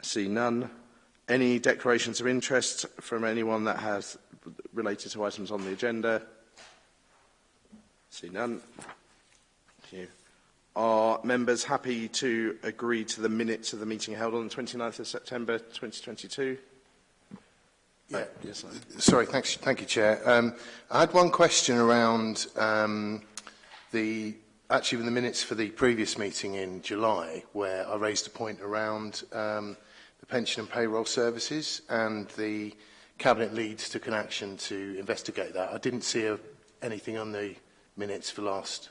I see none. Any declarations of interest from anyone that has related to items on the agenda? See none. Thank you. Are members happy to agree to the minutes of the meeting held on the 29th of September 2022? Yes, Sorry, thanks. Thank you, Chair. Um, I had one question around um, the actually in the minutes for the previous meeting in July, where I raised a point around um, the pension and payroll services, and the cabinet leads took an action to investigate that. I didn't see a, anything on the minutes for last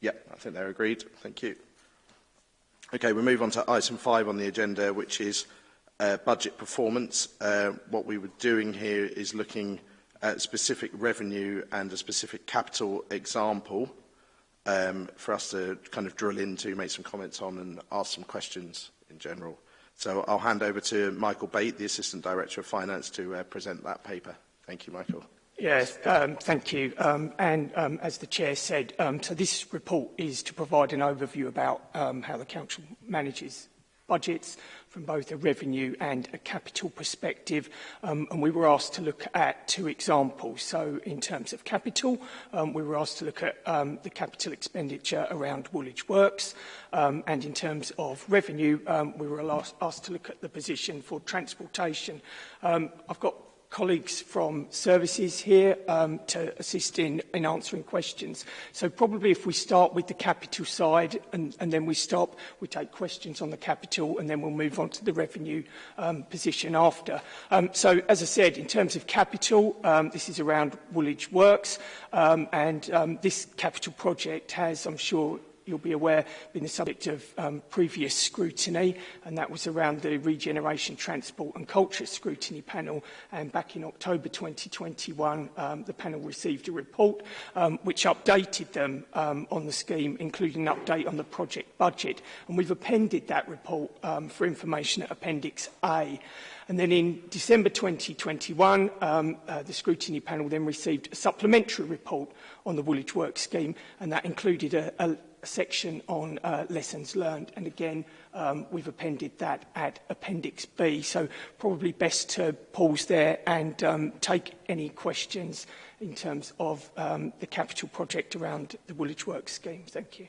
yeah, I think they're agreed. Thank you. Okay, we move on to item five on the agenda, which is uh, budget performance. Uh, what we were doing here is looking uh, specific revenue and a specific capital example um, for us to kind of drill into, make some comments on and ask some questions in general. So I'll hand over to Michael Bate, the Assistant Director of Finance, to uh, present that paper. Thank you, Michael. Yes, um, thank you. Um, and um, as the Chair said, um, so this report is to provide an overview about um, how the Council manages budgets, from both a revenue and a capital perspective um, and we were asked to look at two examples so in terms of capital um, we were asked to look at um, the capital expenditure around Woolwich Works um, and in terms of revenue um, we were asked to look at the position for transportation um, I've got colleagues from services here um, to assist in, in answering questions. So probably if we start with the capital side and, and then we stop, we take questions on the capital and then we'll move on to the revenue um, position after. Um, so as I said, in terms of capital, um, this is around Woolwich Works um, and um, this capital project has, I'm sure, you'll be aware, been the subject of um, previous scrutiny, and that was around the Regeneration, Transport and Culture Scrutiny Panel. And back in October 2021, um, the panel received a report um, which updated them um, on the scheme, including an update on the project budget. And we've appended that report um, for information at Appendix A. And then in December 2021, um, uh, the scrutiny panel then received a supplementary report on the Woolwich Work Scheme, and that included a, a section on uh, lessons learned. And again, um, we've appended that at Appendix B. So probably best to pause there and um, take any questions in terms of um, the capital project around the Woolwich Works scheme. Thank you.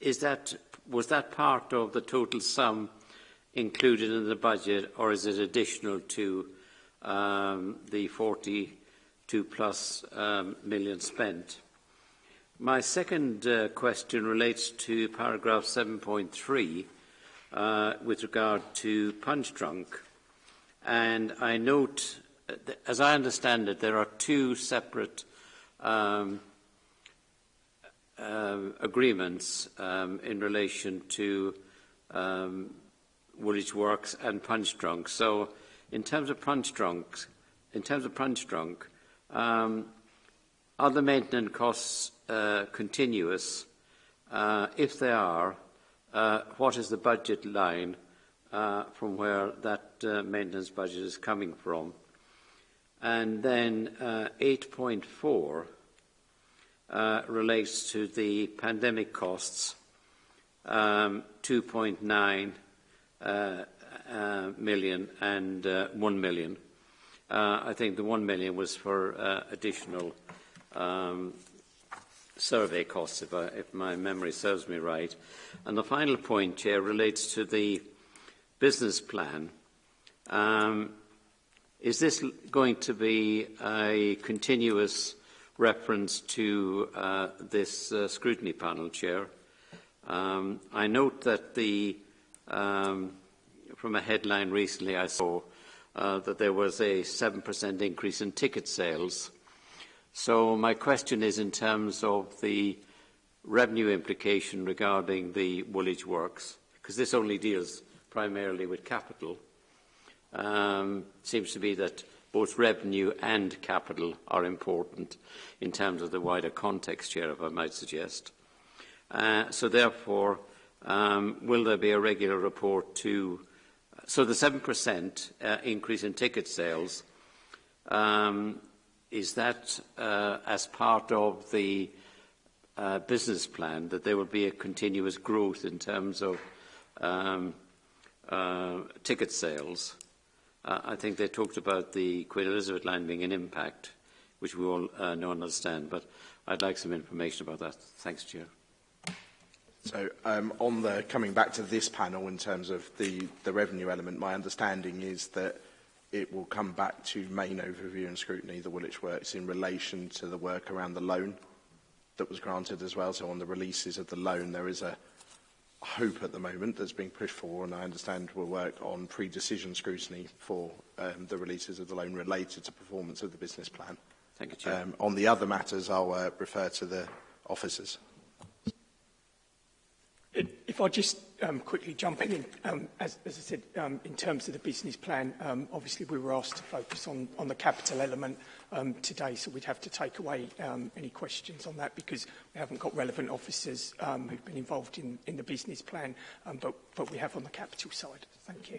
is that, was that part of the total sum included in the budget or is it additional to um, the 42 plus um, million spent? My second uh, question relates to paragraph 7.3 uh, with regard to punch drunk. And I note as I understand it, there are two separate um, um, agreements um, in relation to um, Woolwich Works and Punch Drunk. So in terms of Punch Drunk, in terms of Punch Drunk, um, are the maintenance costs uh, continuous? Uh, if they are, uh, what is the budget line uh, from where that uh, maintenance budget is coming from? And then uh, 8.4 uh, relates to the pandemic costs, um, 2.9 uh, uh, million and uh, 1 million. Uh, I think the 1 million was for uh, additional um, survey costs, if, I, if my memory serves me right. And the final point, Chair, relates to the business plan. Um, Is this going to be a continuous reference to uh, this uh, scrutiny panel, Chair? Um, I note that the, um, from a headline recently I saw uh, that there was a 7% increase in ticket sales. So my question is in terms of the revenue implication regarding the Woolwich Works, because this only deals primarily with capital um, seems to be that both revenue and capital are important in terms of the wider context here, if I might suggest. Uh, so therefore, um, will there be a regular report to... So the 7% uh, increase in ticket sales, um, is that uh, as part of the uh, business plan, that there will be a continuous growth in terms of um, uh, ticket sales? I think they talked about the Queen Elizabeth line being an impact, which we all uh, know and understand, but I'd like some information about that. Thanks, Chair. So um, on the coming back to this panel in terms of the, the revenue element, my understanding is that it will come back to main overview and scrutiny, the Woolwich Works, in relation to the work around the loan that was granted as well. So on the releases of the loan, there is a hope at the moment that's being pushed for, and I understand we'll work on pre-decision scrutiny for um, the releases of the loan related to performance of the business plan. Thank you, Chair. Um, on the other matters, I'll uh, refer to the officers. If I just um, quickly jump in, um, as, as I said, um, in terms of the business plan, um, obviously we were asked to focus on, on the capital element um, today, so we'd have to take away um, any questions on that because we haven't got relevant officers um, who've been involved in, in the business plan, um, but, but we have on the capital side. Thank you.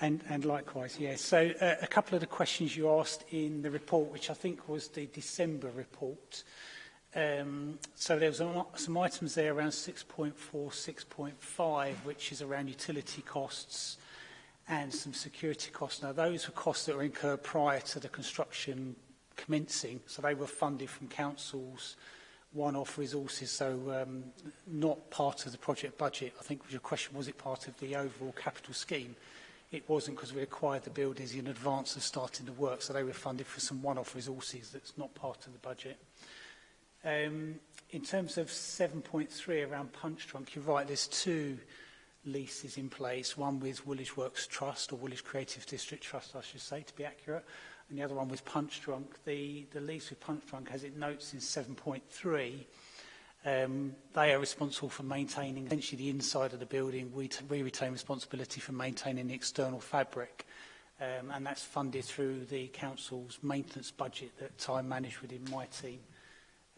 and, and likewise, yes. So uh, a couple of the questions you asked in the report, which I think was the December report. Um, so there was some items there around 6.4, 6.5, which is around utility costs and some security costs. Now, those were costs that were incurred prior to the construction commencing. So they were funded from councils one-off resources, so um, not part of the project budget. I think your question, was it part of the overall capital scheme? It wasn't because we acquired the buildings in advance of starting the work, so they were funded for some one-off resources that's not part of the budget. Um, in terms of 7.3 around punch Trunk, you're right, there's two leases in place, one with Woolwich Works Trust, or Woolwich Creative District Trust, I should say, to be accurate, and the other one was punch drunk. The, the lease with punch drunk, as it notes in 7.3, um, they are responsible for maintaining essentially the inside of the building. We, we retain responsibility for maintaining the external fabric. Um, and that's funded through the council's maintenance budget that I manage within my team.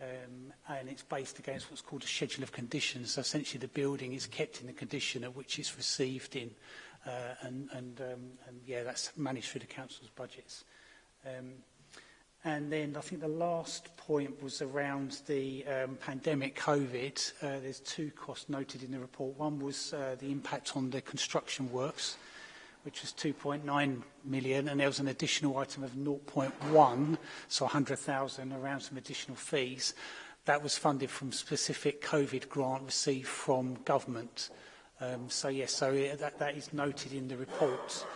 Um, and it's based against what's called a schedule of conditions. So essentially the building is kept in the condition at which it's received in. Uh, and, and, um, and yeah, that's managed through the council's budgets. Um, and then I think the last point was around the um, pandemic COVID. Uh, there's two costs noted in the report. One was uh, the impact on the construction works, which was 2.9 million, and there was an additional item of 0.1, so 100,000 around some additional fees. That was funded from specific COVID grant received from government. Um, so yes, so that, that is noted in the report.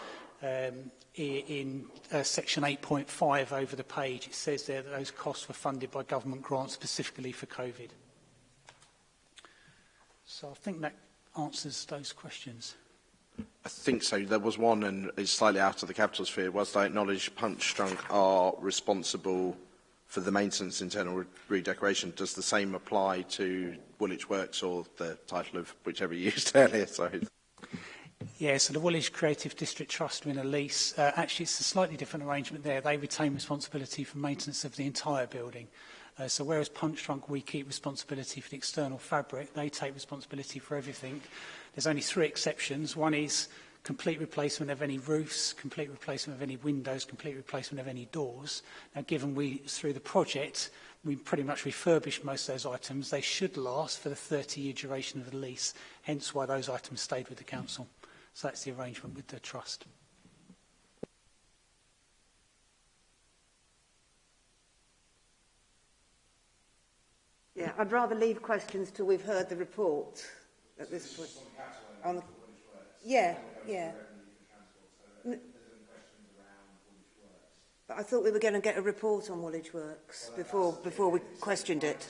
Um, in uh, section 8.5 over the page, it says there that those costs were funded by government grants specifically for COVID. So I think that answers those questions. I think so. There was one, and it's slightly out of the capital sphere. Whilst I acknowledge Punch Drunk are responsible for the maintenance internal re redecoration, does the same apply to Woolwich Works or the title of whichever you used earlier? Sorry. Yeah, so the Woolwich Creative District Trust win a lease. Uh, actually, it's a slightly different arrangement there. They retain responsibility for maintenance of the entire building. Uh, so whereas Punch Trunk, we keep responsibility for the external fabric, they take responsibility for everything. There's only three exceptions. One is complete replacement of any roofs, complete replacement of any windows, complete replacement of any doors. Now, given we, through the project, we pretty much refurbished most of those items, they should last for the 30-year duration of the lease, hence why those items stayed with the council. Mm. So that's the arrangement with the trust. Yeah, I'd rather leave questions till we've heard the report at this point. On the, yeah, yeah. But I thought we were going to get a report on Woolwich Works before before we questioned it.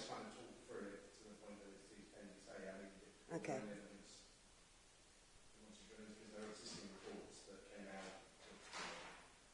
Okay.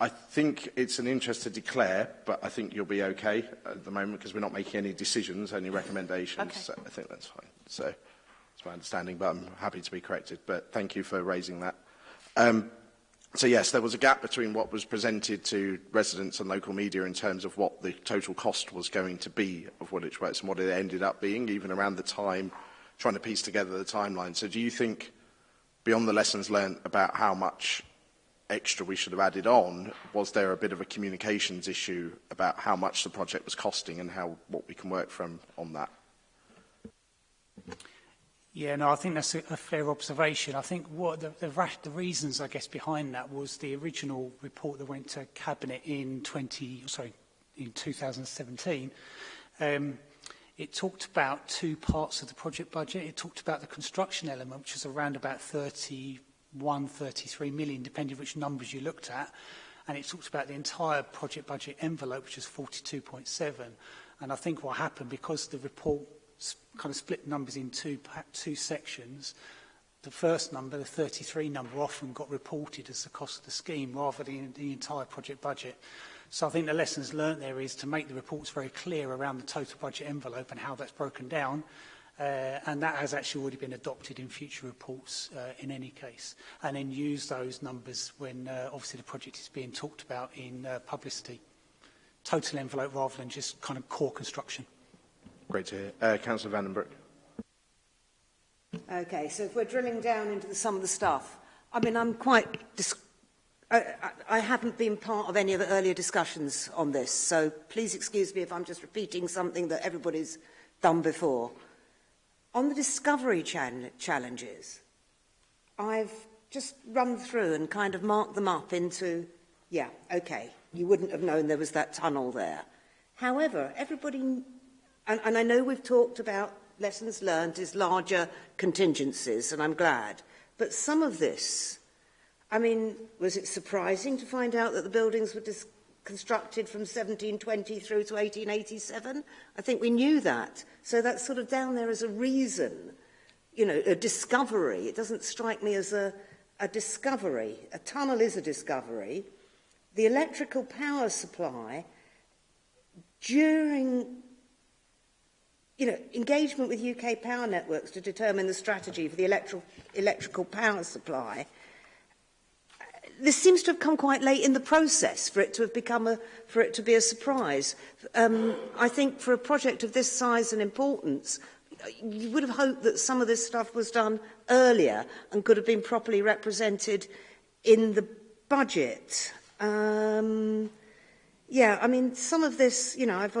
I think it's an interest to declare, but I think you'll be okay at the moment because we're not making any decisions, only recommendations. Okay. So I think that's fine. So my understanding, but I'm happy to be corrected. But thank you for raising that. Um, so yes, there was a gap between what was presented to residents and local media in terms of what the total cost was going to be of Woolwich Works and what it ended up being, even around the time, trying to piece together the timeline. So do you think, beyond the lessons learned about how much extra we should have added on, was there a bit of a communications issue about how much the project was costing and how what we can work from on that? Yeah, no, I think that's a, a fair observation. I think what the, the, rash, the reasons, I guess, behind that was the original report that went to Cabinet in 20, sorry, in 2017. Um, it talked about two parts of the project budget. It talked about the construction element, which is around about 31, 33 million, depending which numbers you looked at. And it talked about the entire project budget envelope, which is 42.7. And I think what happened, because the report kind of split numbers in two, two sections. The first number, the 33 number, often got reported as the cost of the scheme rather than the entire project budget. So I think the lessons learnt there is to make the reports very clear around the total budget envelope and how that's broken down. Uh, and that has actually already been adopted in future reports uh, in any case. And then use those numbers when uh, obviously the project is being talked about in uh, publicity. Total envelope rather than just kind of core construction. Great to hear. Uh, Councillor Vandenbroek. Okay, so if we're drilling down into the, some of the stuff, I mean, I'm quite... I, I haven't been part of any of the earlier discussions on this, so please excuse me if I'm just repeating something that everybody's done before. On the discovery challenges, I've just run through and kind of marked them up into, yeah, okay, you wouldn't have known there was that tunnel there. However, everybody And, and I know we've talked about lessons learned is larger contingencies, and I'm glad. But some of this, I mean, was it surprising to find out that the buildings were dis constructed from 1720 through to 1887? I think we knew that. So that's sort of down there as a reason, you know, a discovery. It doesn't strike me as a, a discovery. A tunnel is a discovery. The electrical power supply during you know, engagement with UK power networks to determine the strategy for the electro electrical power supply. This seems to have come quite late in the process for it to have become a, for it to be a surprise. Um, I think for a project of this size and importance, you would have hoped that some of this stuff was done earlier and could have been properly represented in the budget. Um, yeah, I mean, some of this, you know, I've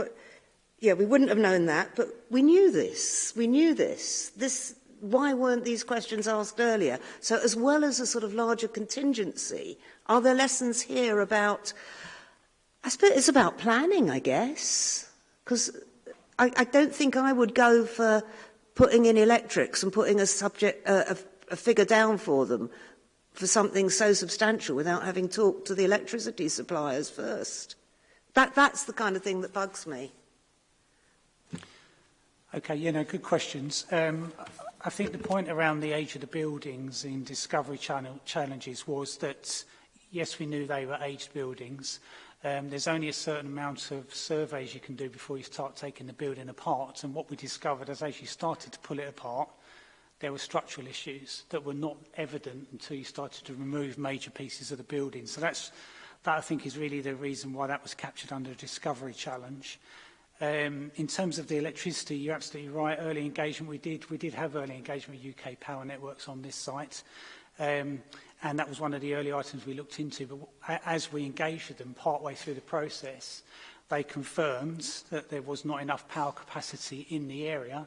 Yeah, we wouldn't have known that, but we knew this. We knew this. This, why weren't these questions asked earlier? So as well as a sort of larger contingency, are there lessons here about, I suppose it's about planning, I guess, because I, I don't think I would go for putting in electrics and putting a subject, uh, a, a figure down for them for something so substantial without having talked to the electricity suppliers first. That, that's the kind of thing that bugs me. Okay, you know, good questions. Um, I think the point around the age of the buildings in Discovery Channel challenges was that, yes, we knew they were aged buildings. Um, there's only a certain amount of surveys you can do before you start taking the building apart. And what we discovered is as you started to pull it apart, there were structural issues that were not evident until you started to remove major pieces of the building. So that's, that I think is really the reason why that was captured under a discovery challenge. Um, in terms of the electricity, you're absolutely right. Early engagement, we did we did have early engagement with UK Power Networks on this site, um, and that was one of the early items we looked into. But as we engaged with them partway through the process, they confirmed that there was not enough power capacity in the area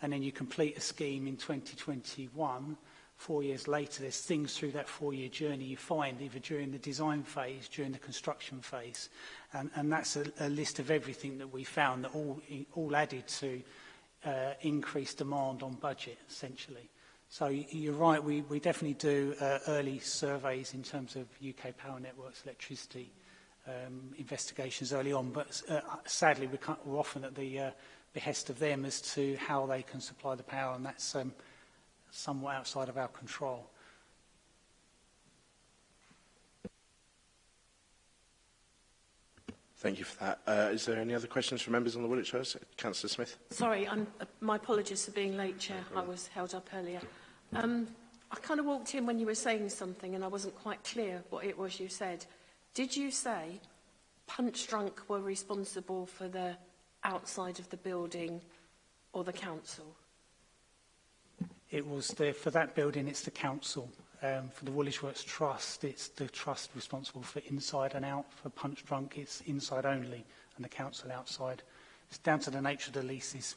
and then you complete a scheme in 2021, four years later, there's things through that four-year journey you find, either during the design phase, during the construction phase. And, and that's a, a list of everything that we found that all, all added to uh, increased demand on budget, essentially. So you're right, we, we definitely do uh, early surveys in terms of UK power networks, electricity um, investigations early on, but uh, sadly we can't, we're often at the uh, behest of them as to how they can supply the power, and that's um, – somewhat outside of our control. Thank you for that. Uh, is there any other questions from members on the Woolwich House? Councillor Smith. Sorry, I'm, uh, my apologies for being late, Chair. No I was held up earlier. Um, I kind of walked in when you were saying something and I wasn't quite clear what it was you said. Did you say Punch Drunk were responsible for the outside of the building or the council? It was the, for that building, it's the council. Um, for the Woolwich Works Trust, it's the trust responsible for inside and out. For Punch Drunk, it's inside only, and the council outside. It's down to the nature of the leases.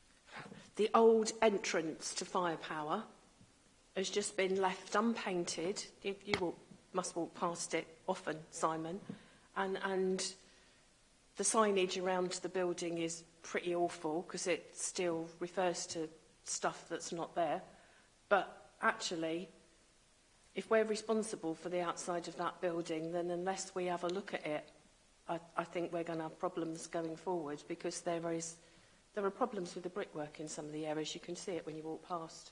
the old entrance to firepower has just been left unpainted. You, you walk, must walk past it often, Simon, and, and the signage around the building is pretty awful because it still refers to stuff that's not there. But actually, if we're responsible for the outside of that building, then unless we have a look at it, I, I think we're going to have problems going forward because there is there are problems with the brickwork in some of the areas. You can see it when you walk past.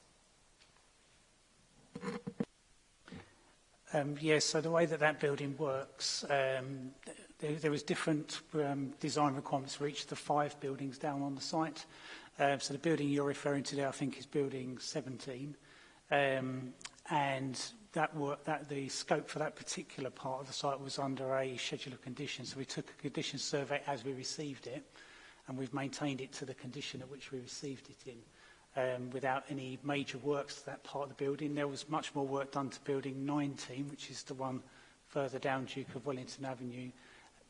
Um, yes, so the way that that building works, um, there, there was different um, design requirements for each of the five buildings down on the site. Um, so the building you're referring to there, I think, is building 17. Um, and that, were, that the scope for that particular part of the site was under a schedule of conditions. So we took a condition survey as we received it, and we've maintained it to the condition at which we received it in. Um, without any major works to that part of the building. There was much more work done to building 19, which is the one further down Duke of Wellington Avenue,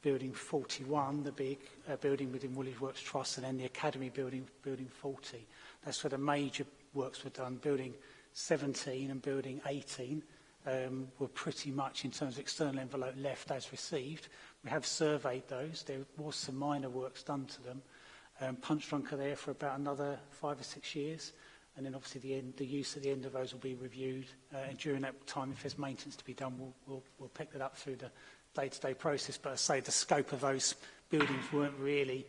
building 41, the big uh, building within Woolwich Works Trust, and then the Academy building, building 40. That's where the major works were done, building 17 and building 18 um, were pretty much in terms of external envelope left as received. We have surveyed those. There was some minor works done to them. Um, punch drunk are there for about another five or six years. And then obviously the, end, the use at the end of those will be reviewed. Uh, and during that time, if there's maintenance to be done, we'll, we'll, we'll pick that up through the day-to-day -day process. But I say the scope of those buildings weren't really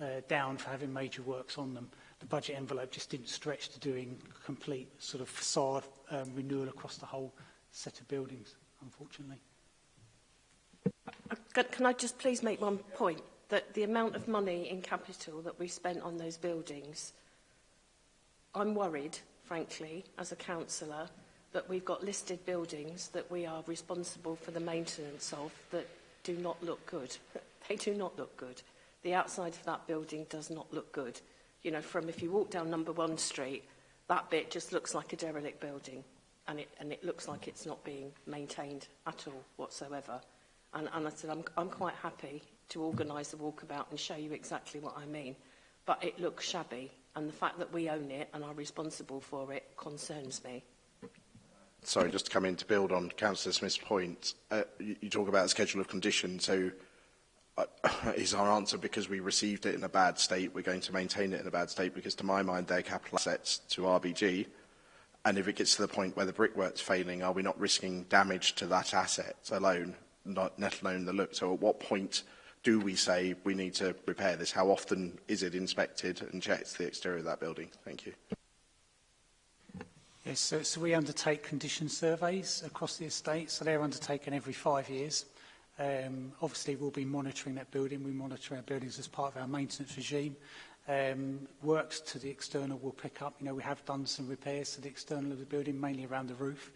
uh, down for having major works on them the budget envelope just didn't stretch to doing complete sort of facade um, renewal across the whole set of buildings, unfortunately. Uh, can I just please make one point? That the amount of money in capital that we spent on those buildings, I'm worried, frankly, as a councillor, that we've got listed buildings that we are responsible for the maintenance of that do not look good. they do not look good. The outside of that building does not look good you know, from if you walk down number one street, that bit just looks like a derelict building and it, and it looks like it's not being maintained at all whatsoever. And, and I said, I'm, I'm quite happy to organise a walkabout and show you exactly what I mean. But it looks shabby, and the fact that we own it and are responsible for it concerns me. Sorry, just to come in to build on Councillor Smith's point, uh, you, you talk about a schedule of conditions, so is our answer because we received it in a bad state, we're going to maintain it in a bad state because to my mind they're capital assets to RBG and if it gets to the point where the brickwork's failing, are we not risking damage to that asset alone, not, let alone the look? So at what point do we say we need to repair this? How often is it inspected and checked, the exterior of that building? Thank you. Yes, so, so we undertake condition surveys across the estate, so they're undertaken every five years. Um, obviously, we'll be monitoring that building. We monitor our buildings as part of our maintenance regime. Um, works to the external will pick up. You know, we have done some repairs to the external of the building, mainly around the roof.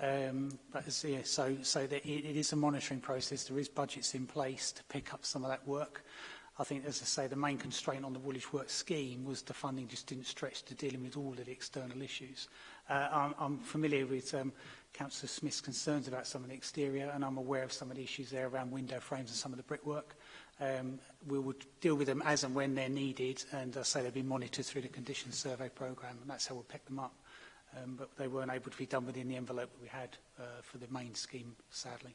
Um, but as, yeah, so, so that it, it is a monitoring process. There is budgets in place to pick up some of that work. I think, as I say, the main constraint on the Woolwich Work scheme was the funding just didn't stretch to dealing with all of the external issues. Uh, I'm, I'm familiar with um, Councillor Smith's concerns about some of the exterior, and I'm aware of some of the issues there around window frames and some of the brickwork. Um, we will deal with them as and when they're needed, and I uh, say they'll be monitored through the condition survey programme, and that's how we'll pick them up. Um, but they weren't able to be done within the envelope that we had uh, for the main scheme, sadly.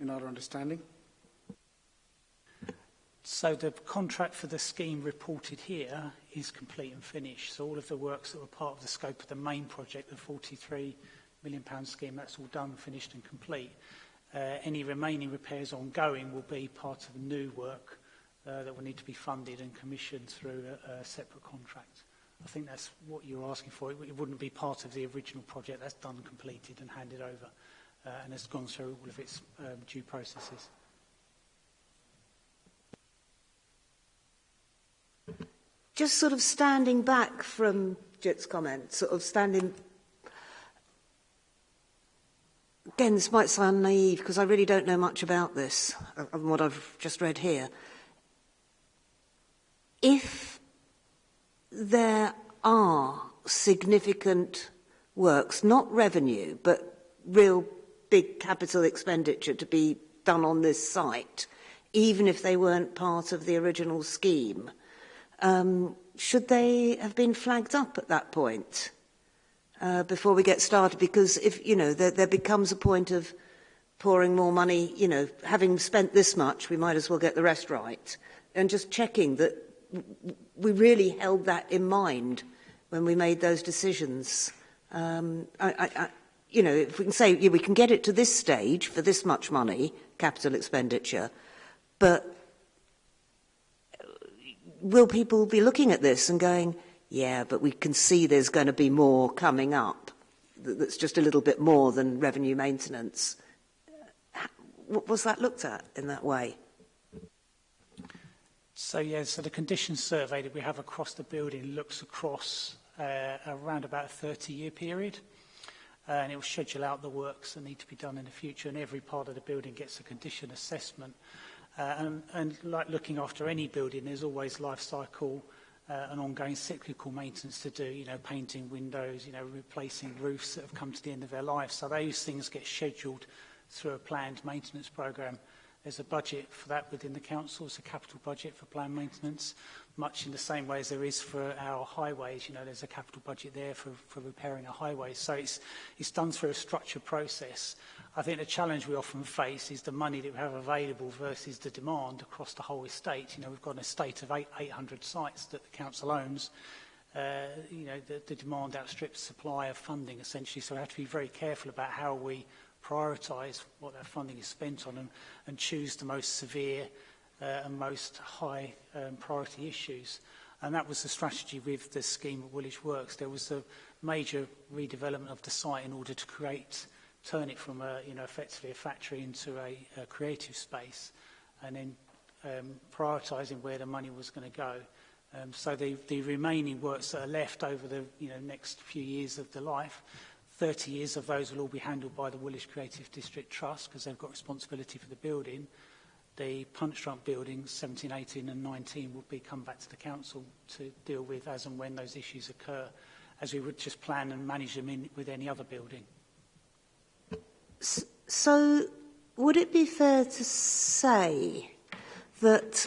in our understanding. So the contract for the scheme reported here is complete and finished. So all of the works that were part of the scope of the main project, the 43 million pound scheme, that's all done, finished and complete. Uh, any remaining repairs ongoing will be part of new work uh, that will need to be funded and commissioned through a, a separate contract. I think that's what you're asking for. It, it wouldn't be part of the original project. That's done, completed and handed over uh, and has gone through all of its um, due processes. just sort of standing back from Jit's comment, sort of standing. Again, this might sound naive because I really don't know much about this, and uh, what I've just read here. If there are significant works, not revenue, but real big capital expenditure to be done on this site, even if they weren't part of the original scheme, Um, should they have been flagged up at that point uh, before we get started? Because if, you know, there, there becomes a point of pouring more money, you know, having spent this much, we might as well get the rest right. And just checking that we really held that in mind when we made those decisions. Um, I, I, I, you know, if we can say yeah, we can get it to this stage for this much money, capital expenditure, but will people be looking at this and going, yeah, but we can see there's going to be more coming up that's just a little bit more than revenue maintenance? What uh, Was that looked at in that way? So, yeah, so the condition survey that we have across the building looks across uh, around about a 30-year period. Uh, and it will schedule out the works that need to be done in the future, and every part of the building gets a condition assessment. Uh, and, and like looking after any building, there's always life cycle uh, and ongoing cyclical maintenance to do, you know, painting windows, you know, replacing roofs that have come to the end of their life. So those things get scheduled through a planned maintenance program There's a budget for that within the council. It's a capital budget for planned maintenance, much in the same way as there is for our highways. You know, there's a capital budget there for, for repairing a highway. So it's, it's done through a structured process. I think the challenge we often face is the money that we have available versus the demand across the whole estate. You know, we've got an estate of eight, 800 sites that the council owns. Uh, you know, the, the demand outstrips supply of funding essentially. So we have to be very careful about how we prioritise what that funding is spent on and, and choose the most severe uh, and most high um, priority issues. And that was the strategy with the scheme at Woolwich Works. There was a major redevelopment of the site in order to create turn it from a, you know, effectively a factory into a, a creative space and then um, prioritizing where the money was going to go. Um, so the, the remaining works that are left over the you know, next few years of the life, 30 years of those will all be handled by the Woolwich Creative District Trust because they've got responsibility for the building. The punch drunk buildings 17, 18 and 19 will be come back to the council to deal with as and when those issues occur as we would just plan and manage them in with any other building so would it be fair to say that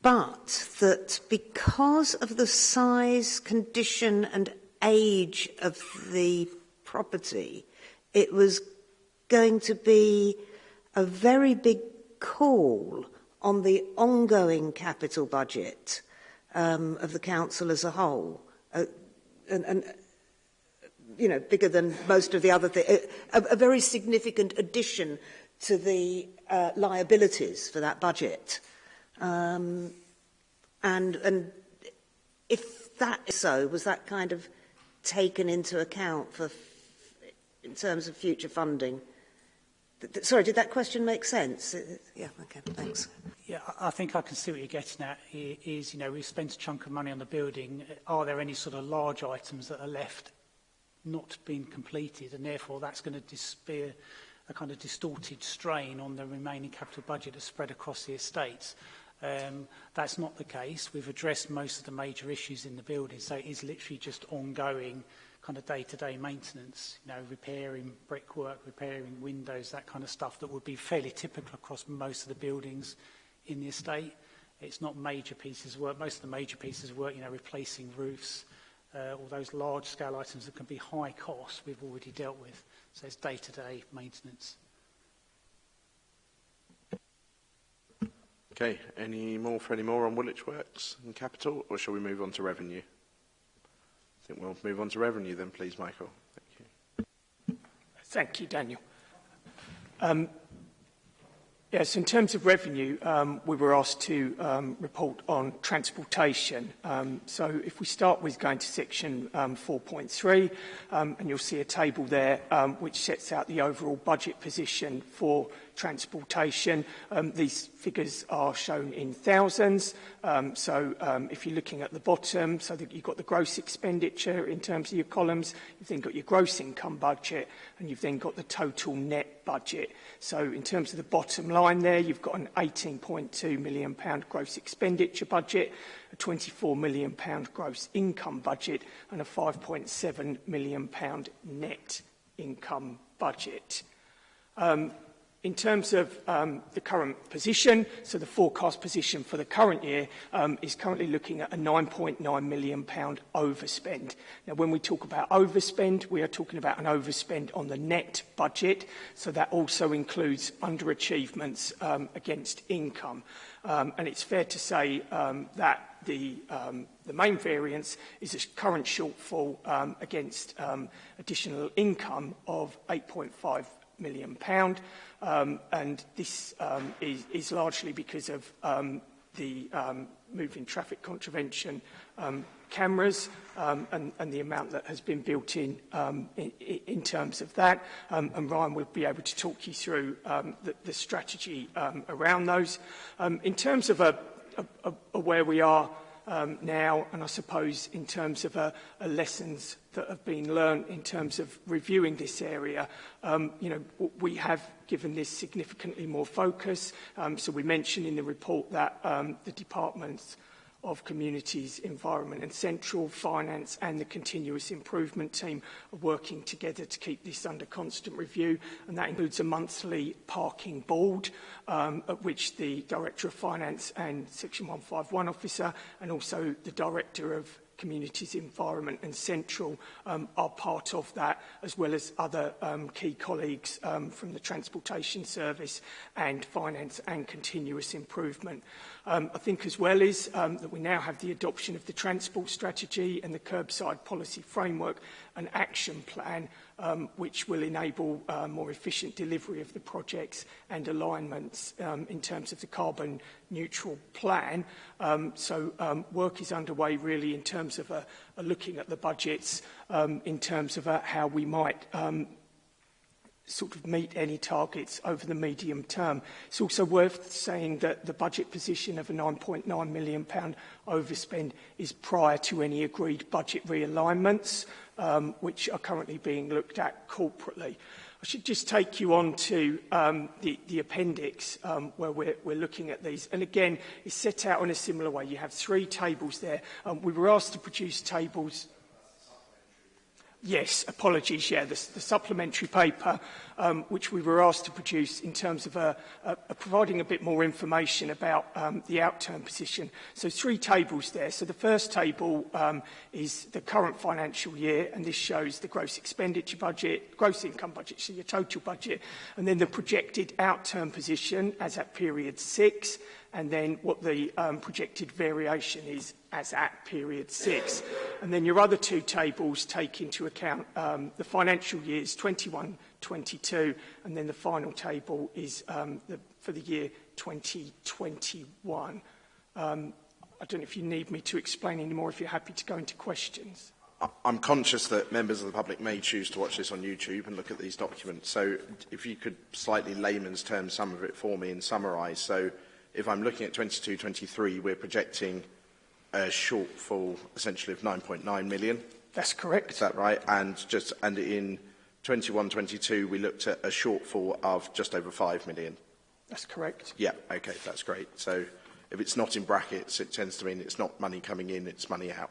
but that because of the size, condition and age of the property, it was going to be a very big call on the ongoing capital budget um, of the council as a whole. Uh, and, and, you know, bigger than most of the other things, a, a very significant addition to the uh, liabilities for that budget. Um, and, and if that is so, was that kind of taken into account for in terms of future funding? sorry, did that question make sense? Uh, yeah, okay, thanks. Yeah, I think I can see what you're getting at is, you know, we've spent a chunk of money on the building. Are there any sort of large items that are left not being completed? And therefore, that's going to disappear a kind of distorted strain on the remaining capital budget that's spread across the estates. Um, that's not the case. We've addressed most of the major issues in the building, so it is literally just ongoing kind of day-to-day -day maintenance, you know, repairing brickwork, repairing windows, that kind of stuff that would be fairly typical across most of the buildings in the estate. It's not major pieces of work. Most of the major pieces of work, you know, replacing roofs, uh, all those large-scale items that can be high cost, we've already dealt with. So it's day-to-day -day maintenance. Okay, any more for any more on Woolwich Works and capital, or shall we move on to revenue? I think we'll move on to revenue then, please, Michael. Thank you. Thank you, Daniel. Um, Yes, in terms of revenue, um, we were asked to um, report on transportation. Um, so if we start with going to section um, 4.3, um, and you'll see a table there um, which sets out the overall budget position for transportation. Um, these figures are shown in thousands. Um, so um, if you're looking at the bottom, so that you've got the gross expenditure in terms of your columns, you've then got your gross income budget, and you've then got the total net budget. So in terms of the bottom line, line there, you've got an £18.2 million gross expenditure budget, a £24 million gross income budget and a £5.7 million net income budget. Um, In terms of um, the current position, so the forecast position for the current year um, is currently looking at a £9.9 million pound overspend. Now, when we talk about overspend, we are talking about an overspend on the net budget, so that also includes underachievements um, against income. Um, and it's fair to say um, that the, um, the main variance is a current shortfall um, against um, additional income of 8.5 million pound. Um, and this um, is, is largely because of um, the um, moving traffic contravention um, cameras um, and, and the amount that has been built in um, in, in terms of that. Um, and Ryan will be able to talk you through um, the, the strategy um, around those. Um, in terms of a, a, a, a where we are um, now, and I suppose in terms of a, uh, a uh, lessons that have been learned in terms of reviewing this area, um, you know, we have given this significantly more focus. Um, so we mentioned in the report that um, the department's of communities, environment and central, finance and the continuous improvement team are working together to keep this under constant review and that includes a monthly parking board um, at which the Director of Finance and Section 151 officer and also the Director of communities environment and central um, are part of that as well as other um, key colleagues um, from the transportation service and finance and continuous improvement. Um, I think as well is um, that we now have the adoption of the transport strategy and the curbside policy framework and action plan um, which will enable uh, more efficient delivery of the projects and alignments um, in terms of the carbon neutral plan. Um, so um, work is underway really in terms of uh, looking at the budgets um, in terms of uh, how we might um, sort of meet any targets over the medium term. It's also worth saying that the budget position of a 9.9 million pound overspend is prior to any agreed budget realignments um, which are currently being looked at corporately. I should just take you on to um, the, the appendix um, where we're, we're looking at these. And again, it's set out in a similar way. You have three tables there. Um, we were asked to produce tables Yes, apologies. Yeah, the, the supplementary paper um, which we were asked to produce in terms of uh, uh, providing a bit more information about um, the outturn position. So three tables there. So the first table um, is the current financial year, and this shows the gross expenditure budget, gross income budget, so your total budget, and then the projected outturn position as at period six, and then what the um, projected variation is as at period six. And then your other two tables take into account um, the financial years 21, 22, and then the final table is um, the, for the year 2021. Um, I don't know if you need me to explain any more, if you're happy to go into questions. I'm conscious that members of the public may choose to watch this on YouTube and look at these documents. So if you could slightly layman's term some of it for me and summarise. So if I'm looking at 22-23, we're projecting a shortfall essentially of 9.9 million. That's correct. Is that right? And just and in 21-22 we looked at a shortfall of just over 5 million. That's correct. Yeah, okay, that's great. So if it's not in brackets, it tends to mean it's not money coming in, it's money out,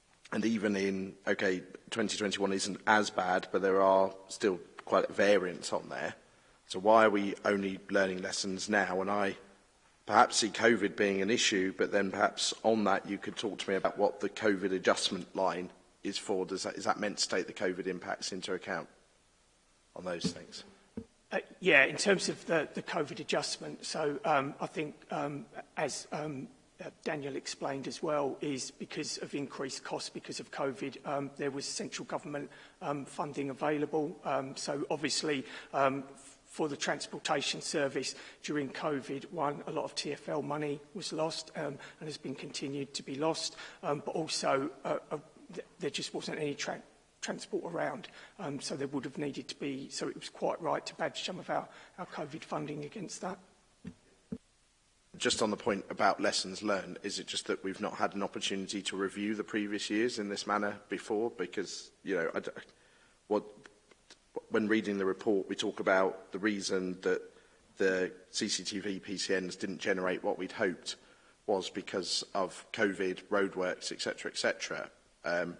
and even in, okay, 2021 isn't as bad, but there are still quite variants on there. So why are we only learning lessons now? And I perhaps see COVID being an issue, but then perhaps on that you could talk to me about what the COVID adjustment line is for. Does that, is that meant to take the COVID impacts into account on those things? Uh, yeah, in terms of the, the COVID adjustment, so um, I think um, as um, uh, Daniel explained as well, is because of increased costs because of COVID, um, there was central government um, funding available. Um, so obviously, um, for the transportation service during COVID. One, a lot of TFL money was lost um, and has been continued to be lost, um, but also uh, uh, there just wasn't any tra transport around. Um, so there would have needed to be, so it was quite right to badge some of our, our COVID funding against that. Just on the point about lessons learned, is it just that we've not had an opportunity to review the previous years in this manner before? Because, you know, I, what, when reading the report, we talk about the reason that the CCTV PCNs didn't generate what we'd hoped was because of COVID, roadworks, etc., etc. Um,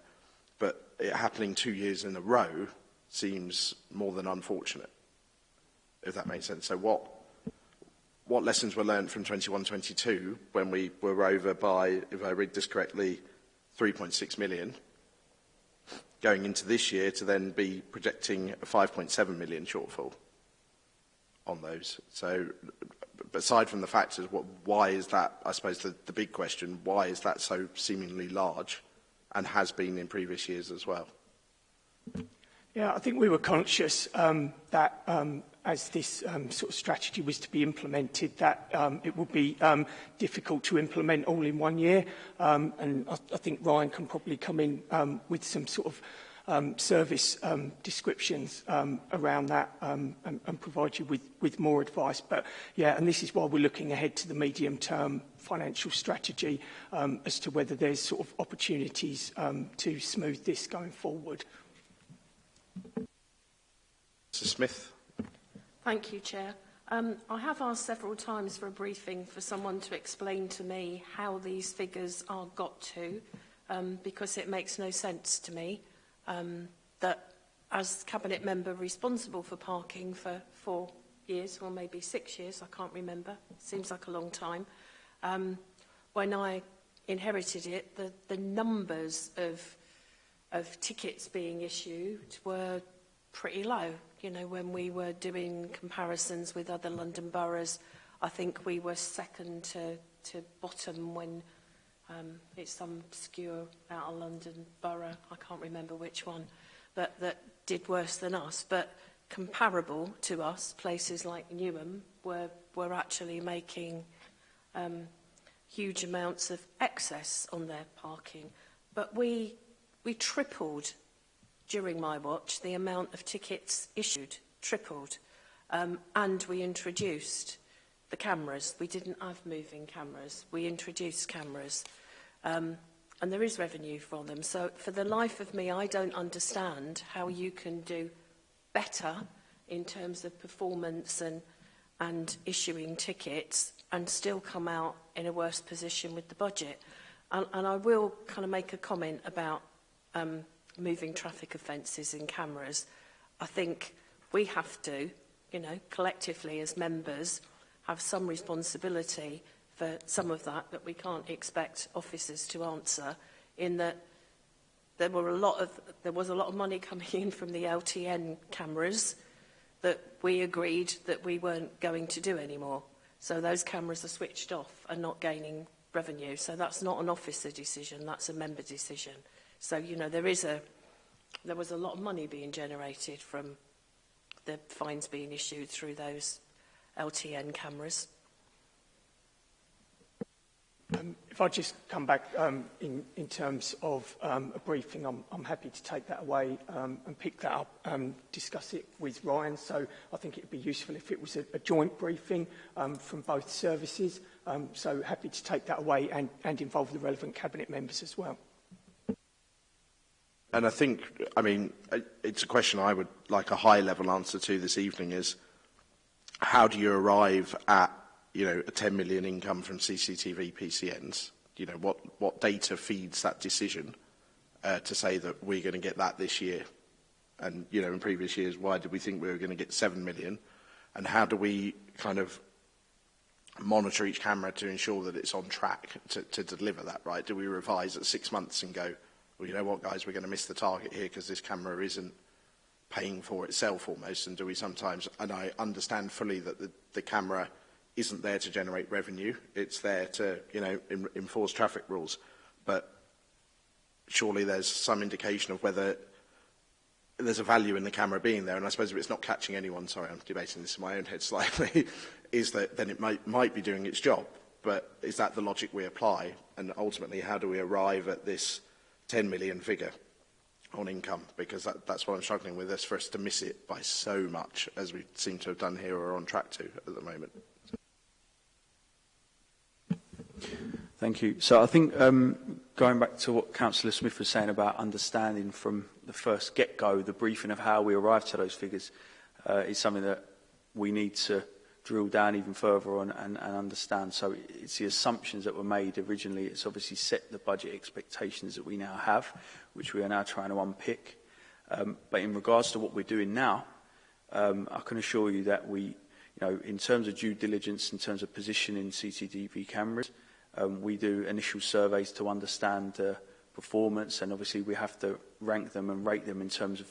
but it happening two years in a row seems more than unfortunate, if that makes sense. So what what lessons were learned from 21-22 when we were over by, if I read this correctly, 3.6 million? going into this year to then be projecting a 5.7 million shortfall on those. So aside from the fact of what, why is that, I suppose the, the big question, why is that so seemingly large and has been in previous years as well? Yeah, I think we were conscious um, that um, as this um, sort of strategy was to be implemented, that um, it would be um, difficult to implement all in one year. Um, and I, I think Ryan can probably come in um, with some sort of um, service um, descriptions um, around that um, and, and provide you with, with more advice. But yeah, and this is why we're looking ahead to the medium term financial strategy um, as to whether there's sort of opportunities um, to smooth this going forward. Mr Smith. Thank you, Chair. Um, I have asked several times for a briefing for someone to explain to me how these figures are got to, um, because it makes no sense to me um, that as Cabinet member responsible for parking for four years, or maybe six years, I can't remember, seems like a long time, um, when I inherited it, the, the numbers of, of tickets being issued were pretty low. You know, when we were doing comparisons with other London boroughs, I think we were second to, to bottom when um, it's some obscure out of London borough, I can't remember which one, but that did worse than us. But comparable to us, places like Newham were, were actually making um, huge amounts of excess on their parking. But we, we tripled during my watch, the amount of tickets issued tripled. Um, and we introduced the cameras. We didn't have moving cameras. We introduced cameras. Um, and there is revenue from them. So for the life of me, I don't understand how you can do better in terms of performance and, and issuing tickets and still come out in a worse position with the budget. And, and I will kind of make a comment about um, moving traffic offences in cameras, I think we have to, you know, collectively as members, have some responsibility for some of that that we can't expect officers to answer in that there were a lot of there was a lot of money coming in from the LTN cameras that we agreed that we weren't going to do anymore so those cameras are switched off and not gaining revenue so that's not an officer decision that's a member decision So, you know, there is a, there was a lot of money being generated from the fines being issued through those LTN cameras. Um, if I just come back um, in, in terms of um, a briefing, I'm, I'm happy to take that away um, and pick that up and um, discuss it with Ryan. So I think it would be useful if it was a, a joint briefing um, from both services. Um, so happy to take that away and, and involve the relevant cabinet members as well. And I think, I mean, it's a question I would like a high level answer to this evening is how do you arrive at, you know, a 10 million income from CCTV PCNs? You know, what, what data feeds that decision uh, to say that we're going to get that this year? And, you know, in previous years, why did we think we were going to get 7 million? And how do we kind of monitor each camera to ensure that it's on track to, to deliver that, right? Do we revise at six months and go, well, you know what, guys, we're going to miss the target here because this camera isn't paying for itself almost. And do we sometimes, and I understand fully that the, the camera isn't there to generate revenue. It's there to, you know, in, enforce traffic rules. But surely there's some indication of whether there's a value in the camera being there. And I suppose if it's not catching anyone, sorry, I'm debating this in my own head slightly, is that then it might, might be doing its job. But is that the logic we apply? And ultimately, how do we arrive at this 10 million figure on income because that, that's what I'm struggling with is for us to miss it by so much as we seem to have done here or on track to at the moment. Thank you. So I think um, going back to what Councillor Smith was saying about understanding from the first get-go, the briefing of how we arrived to those figures uh, is something that we need to drill down even further on and, and understand. So it's the assumptions that were made originally. It's obviously set the budget expectations that we now have, which we are now trying to unpick. Um, but in regards to what we're doing now, um, I can assure you that we, you know, in terms of due diligence, in terms of positioning CCTV cameras, um, we do initial surveys to understand uh, performance and obviously we have to rank them and rate them in terms of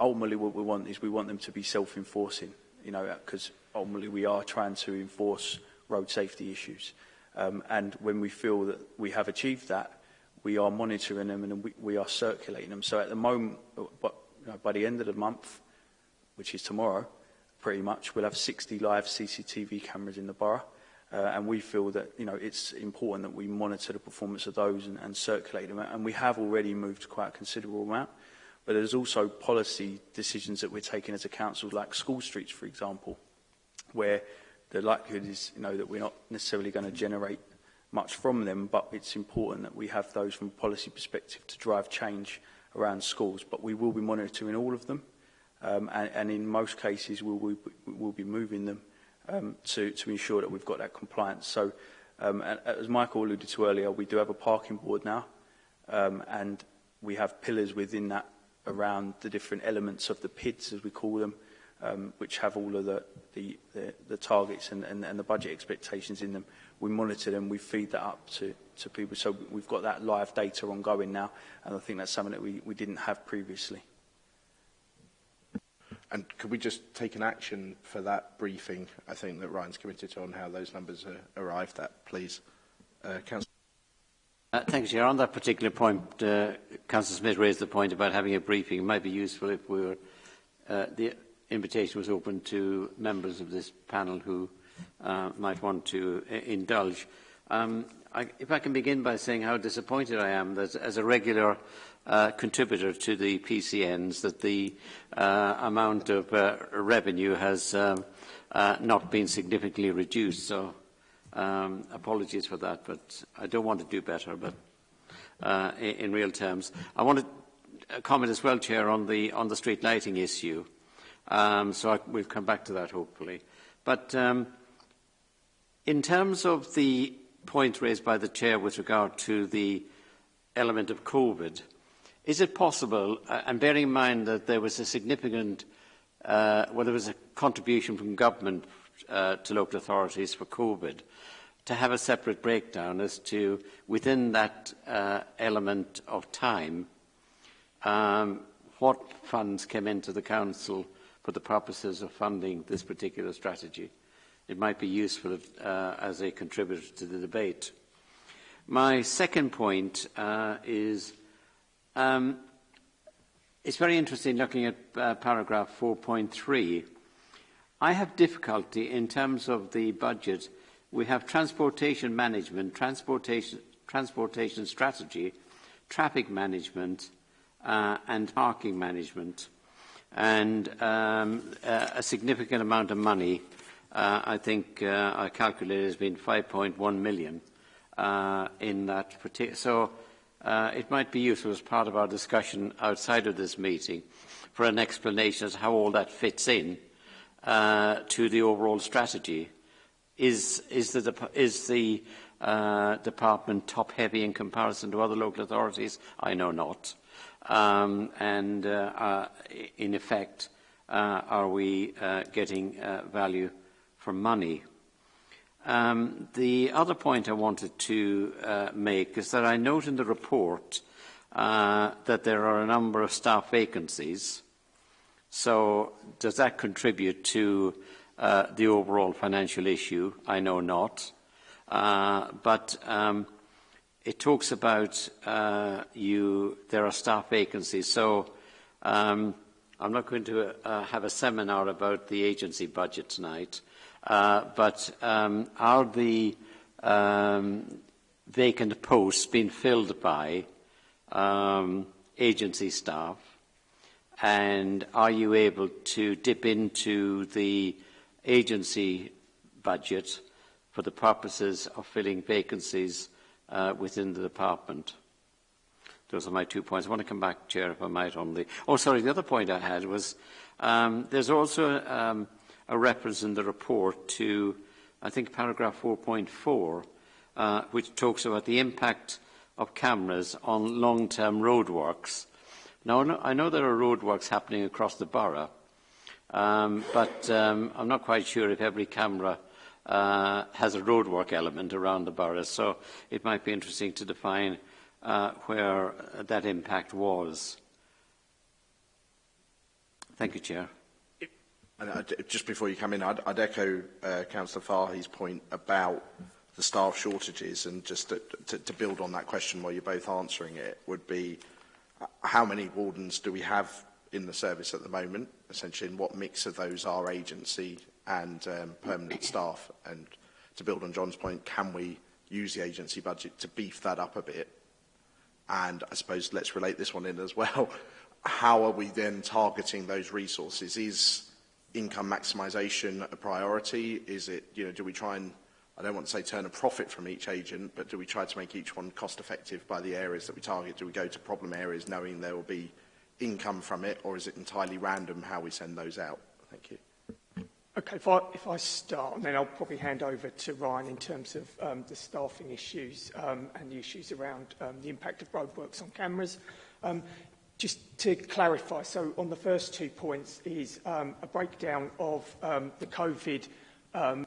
ultimately what we want is we want them to be self-enforcing, you know, because ultimately we are trying to enforce road safety issues. Um, and when we feel that we have achieved that, we are monitoring them and we, we are circulating them. So at the moment, but, you know, by the end of the month, which is tomorrow, pretty much, we'll have 60 live CCTV cameras in the borough. Uh, and we feel that you know it's important that we monitor the performance of those and, and circulate them. And we have already moved quite a considerable amount. But there's also policy decisions that we're taking as a council, like school streets, for example, where the likelihood is you know, that we're not necessarily going to generate much from them, but it's important that we have those from a policy perspective to drive change around schools. But we will be monitoring all of them, um, and, and in most cases we will we, we'll be moving them um, to, to ensure that we've got that compliance. So um, and, as Michael alluded to earlier, we do have a parking board now, um, and we have pillars within that around the different elements of the pits as we call them, um, which have all of the, the, the, the targets and, and, and the budget expectations in them. We monitor them, we feed that up to, to people. So we've got that live data ongoing now, and I think that's something that we, we didn't have previously. And could we just take an action for that briefing, I think, that Ryan's committed to on how those numbers are arrived at, please? Uh, Councillor uh, thank you, Chair. On that particular point, uh, Councillor Smith raised the point about having a briefing. It might be useful if we were... Uh, the invitation was open to members of this panel who uh, might want to uh, indulge. Um, I, if I can begin by saying how disappointed I am that as a regular uh, contributor to the PCNs that the uh, amount of uh, revenue has uh, uh, not been significantly reduced. So um, apologies for that, but I don't want to do better, but uh, in, in real terms. I want to uh, comment as well, Chair, on the, on the street lighting issue. Um, so I, we'll come back to that hopefully. But um, in terms of the point raised by the chair with regard to the element of COVID, is it possible, uh, and bearing in mind that there was a significant, uh, well, there was a contribution from government uh, to local authorities for COVID, to have a separate breakdown as to within that uh, element of time, um, what funds came into the council for the purposes of funding this particular strategy. It might be useful if, uh, as a contributor to the debate. My second point uh, is um, it's very interesting looking at uh, paragraph 4.3. I have difficulty in terms of the budget. We have transportation management, transportation, transportation strategy, traffic management uh, and parking management and um, uh, a significant amount of money. Uh, I think uh, I calculated has been 5.1 million uh, in that particular. So uh, it might be useful as part of our discussion outside of this meeting for an explanation as how all that fits in uh, to the overall strategy. Is, is the, is the uh, department top-heavy in comparison to other local authorities? I know not um, and uh, uh in effect, uh, are we uh, getting value for money? Um, the other point I wanted to make is that I note in the report uh, that there are a number of staff vacancies. So does that contribute to uh, the overall financial issue? I know not. Uh, but um, it talks about uh, you, there are staff vacancies. So um, I'm not going to uh, have a seminar about the agency budget tonight, uh, but um, are the um, vacant posts being filled by um, agency staff? And are you able to dip into the agency budget for the purposes of filling vacancies uh, within the department. Those are my two points. I want to come back, Chair, if I might, on the... Oh, sorry, the other point I had was um, there's also um, a reference in the report to, I think, paragraph 4.4, uh, which talks about the impact of cameras on long-term roadworks. Now, I know there are roadworks happening across the borough, um, but um, I'm not quite sure if every camera uh, has a roadwork element around the boroughs. So it might be interesting to define uh, where that impact was. Thank you, Chair. And uh, just before you come in, I'd, I'd echo uh, Councillor Farhey's point about the staff shortages and just to, to, to build on that question while you're both answering it would be uh, how many wardens do we have in the service at the moment? Essentially, and what mix of those are agency and um, permanent staff. And to build on John's point, can we use the agency budget to beef that up a bit? And I suppose let's relate this one in as well. How are we then targeting those resources? Is income maximization a priority? Is it, you know, do we try and, I don't want to say turn a profit from each agent, but do we try to make each one cost effective by the areas that we target? Do we go to problem areas knowing there will be income from it, or is it entirely random how we send those out? Thank you. Okay, if I, if I start, and then I'll probably hand over to Ryan in terms of um, the staffing issues um, and the issues around um, the impact of roadworks on cameras. Um, just to clarify, so on the first two points is um, a breakdown of um, the COVID um,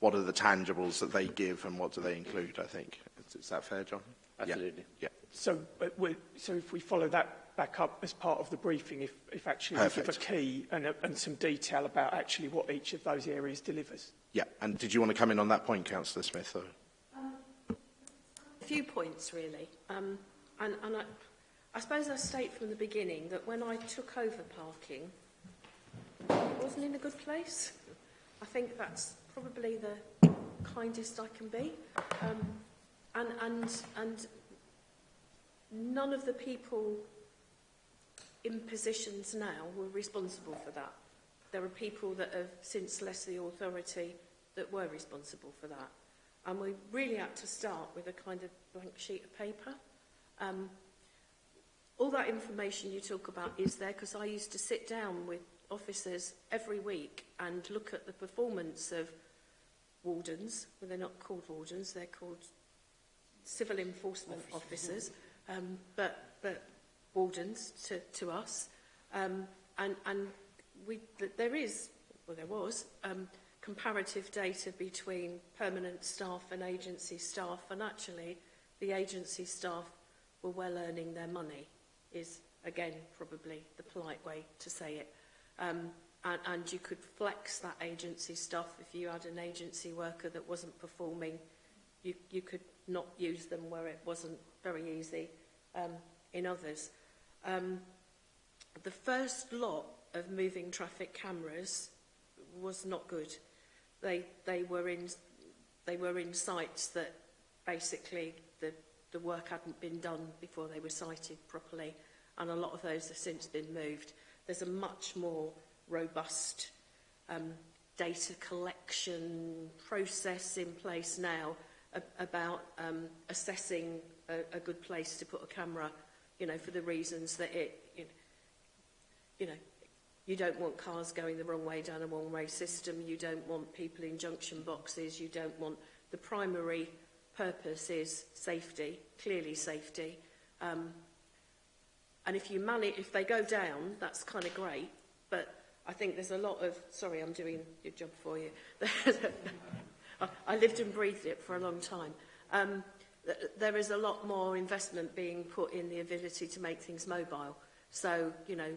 what are the tangibles that they give and what do they include, I think? Is, is that fair, John? Absolutely. Yeah. yeah. So, uh, so if we follow that back up as part of the briefing if, if actually Perfect. we give a key and, a, and some detail about actually what each of those areas delivers. Yeah, and did you want to come in on that point, Councillor Smith? Or? Um, a few points, really. Um, and and I, I suppose I state from the beginning that when I took over parking, it wasn't in a good place. I think that's probably the kindest I can be. Um, and, and, and none of the people in positions now who are responsible for that. There are people that have since left the authority that were responsible for that. And we really had to start with a kind of blank sheet of paper. Um, all that information you talk about is there because I used to sit down with officers every week and look at the performance of wardens. Well, they're not called wardens, they're called civil enforcement officers. officers. Um, but, but wardens to, to us. Um, and and we, there is, well there was, um, comparative data between permanent staff and agency staff and actually the agency staff were well earning their money is again probably the polite way to say it. Um, and, and you could flex that agency stuff if you had an agency worker that wasn't performing you, you could not use them where it wasn't very easy um, in others. Um, the first lot of moving traffic cameras was not good. They, they, were, in, they were in sites that basically the, the work hadn't been done before they were sited properly and a lot of those have since been moved. There's a much more robust um, data collection process in place now about um, assessing a, a good place to put a camera you know, for the reasons that it, you know, you know, you don't want cars going the wrong way down a one-way system. You don't want people in junction boxes. You don't want the primary purpose is safety, clearly safety. Um, and if you manage, if they go down, that's kind of great. But I think there's a lot of, sorry, I'm doing your job for you. I lived and breathed it for a long time. Um, there is a lot more investment being put in the ability to make things mobile. So, you know,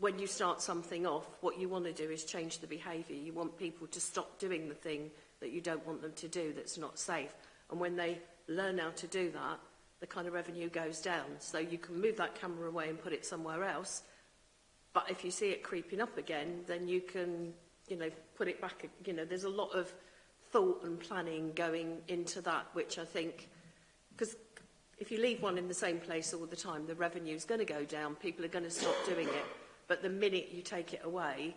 when you start something off, what you want to do is change the behaviour. You want people to stop doing the thing that you don't want them to do that's not safe. And when they learn how to do that, the kind of revenue goes down. So you can move that camera away and put it somewhere else. But if you see it creeping up again, then you can, you know, put it back. You know, there's a lot of thought and planning going into that, which I think Because if you leave one in the same place all the time, the revenue is going to go down. People are going to stop doing it. But the minute you take it away,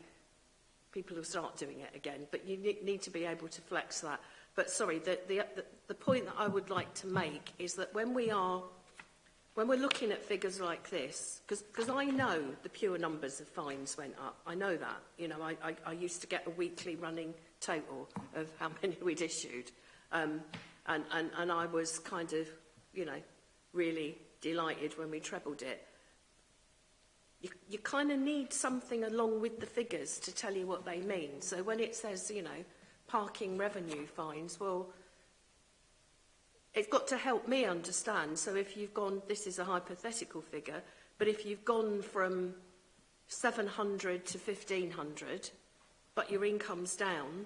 people will start doing it again. But you need to be able to flex that. But sorry, the, the, the point that I would like to make is that when we are when we're looking at figures like this, because I know the pure numbers of fines went up. I know that. You know, I, I, I used to get a weekly running total of how many we'd issued. Um, and, and, and I was kind of, you know, really delighted when we trebled it. You, you kind of need something along with the figures to tell you what they mean. So when it says, you know, parking revenue fines, well, it's got to help me understand. So if you've gone, this is a hypothetical figure, but if you've gone from 700 to 1500, but your income's down,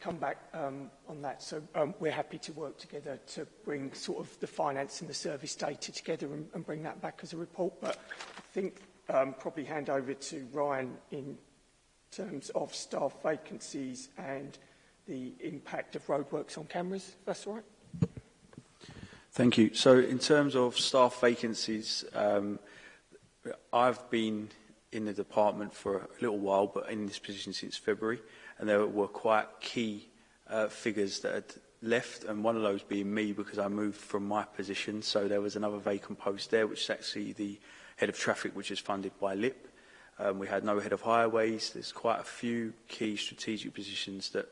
come back um, on that, so um, we're happy to work together to bring sort of the finance and the service data together and, and bring that back as a report. But I think um, probably hand over to Ryan in terms of staff vacancies and the impact of roadworks on cameras. That's all right. Thank you. So in terms of staff vacancies, um, I've been in the department for a little while, but in this position since February, and there were quite key uh, figures that had left, and one of those being me because I moved from my position. So there was another vacant post there, which is actually the head of traffic, which is funded by LIP. Um, we had no head of highways. There's quite a few key strategic positions that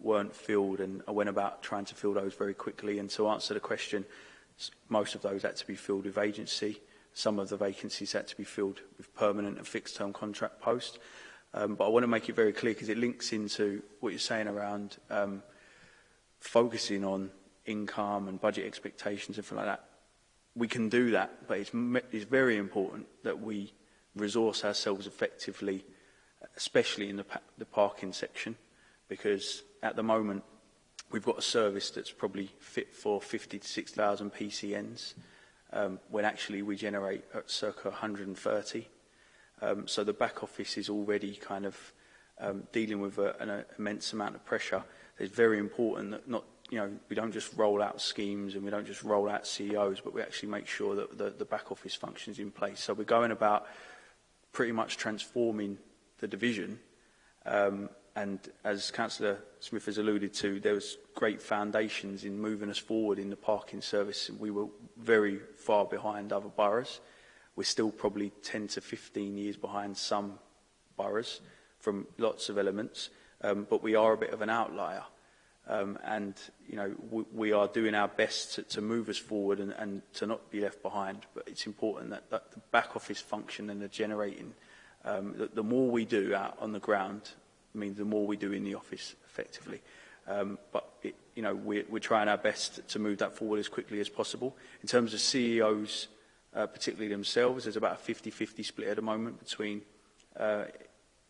weren't filled and I went about trying to fill those very quickly and to answer the question most of those had to be filled with agency some of the vacancies had to be filled with permanent and fixed term contract posts um, but I want to make it very clear because it links into what you're saying around um, focusing on income and budget expectations and things like that we can do that but it's, it's very important that we resource ourselves effectively especially in the, pa the parking section because at the moment we've got a service that's probably fit for 50 to 6,000 PCNs um, when actually we generate at circa 130. Um, so the back office is already kind of um, dealing with a, an a, immense amount of pressure. It's very important that not you know, we don't just roll out schemes and we don't just roll out CEOs, but we actually make sure that the, the back office functions in place. So we're going about pretty much transforming the division um, and as Councillor Smith has alluded to, there was great foundations in moving us forward in the parking service. We were very far behind other boroughs. We're still probably 10 to 15 years behind some boroughs from lots of elements, um, but we are a bit of an outlier. Um, and, you know, we, we are doing our best to, to move us forward and, and to not be left behind. But it's important that, that the back office function and the generating, um, the, the more we do out on the ground means the more we do in the office effectively. Um, but it, you know, we're, we're trying our best to move that forward as quickly as possible. In terms of CEOs, uh, particularly themselves, there's about a 50-50 split at the moment between uh,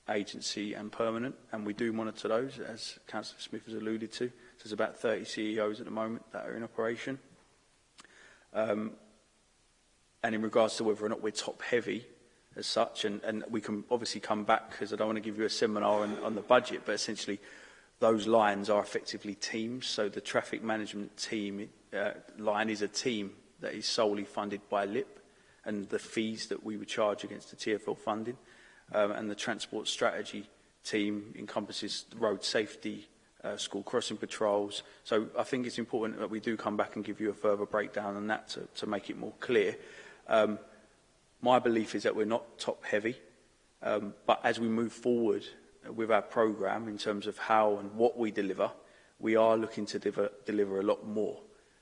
agency and permanent, and we do monitor those, as Councillor Smith has alluded to. So there's about 30 CEOs at the moment that are in operation. Um, and in regards to whether or not we're top-heavy, as such. And, and we can obviously come back because I don't want to give you a seminar on, on the budget, but essentially those lines are effectively teams. So the traffic management team uh, line is a team that is solely funded by LIP and the fees that we would charge against the TFL funding. Um, and the transport strategy team encompasses road safety, uh, school crossing patrols. So I think it's important that we do come back and give you a further breakdown on that to, to make it more clear. Um, My belief is that we're not top heavy, um, but as we move forward with our program in terms of how and what we deliver, we are looking to deliver, deliver a lot more.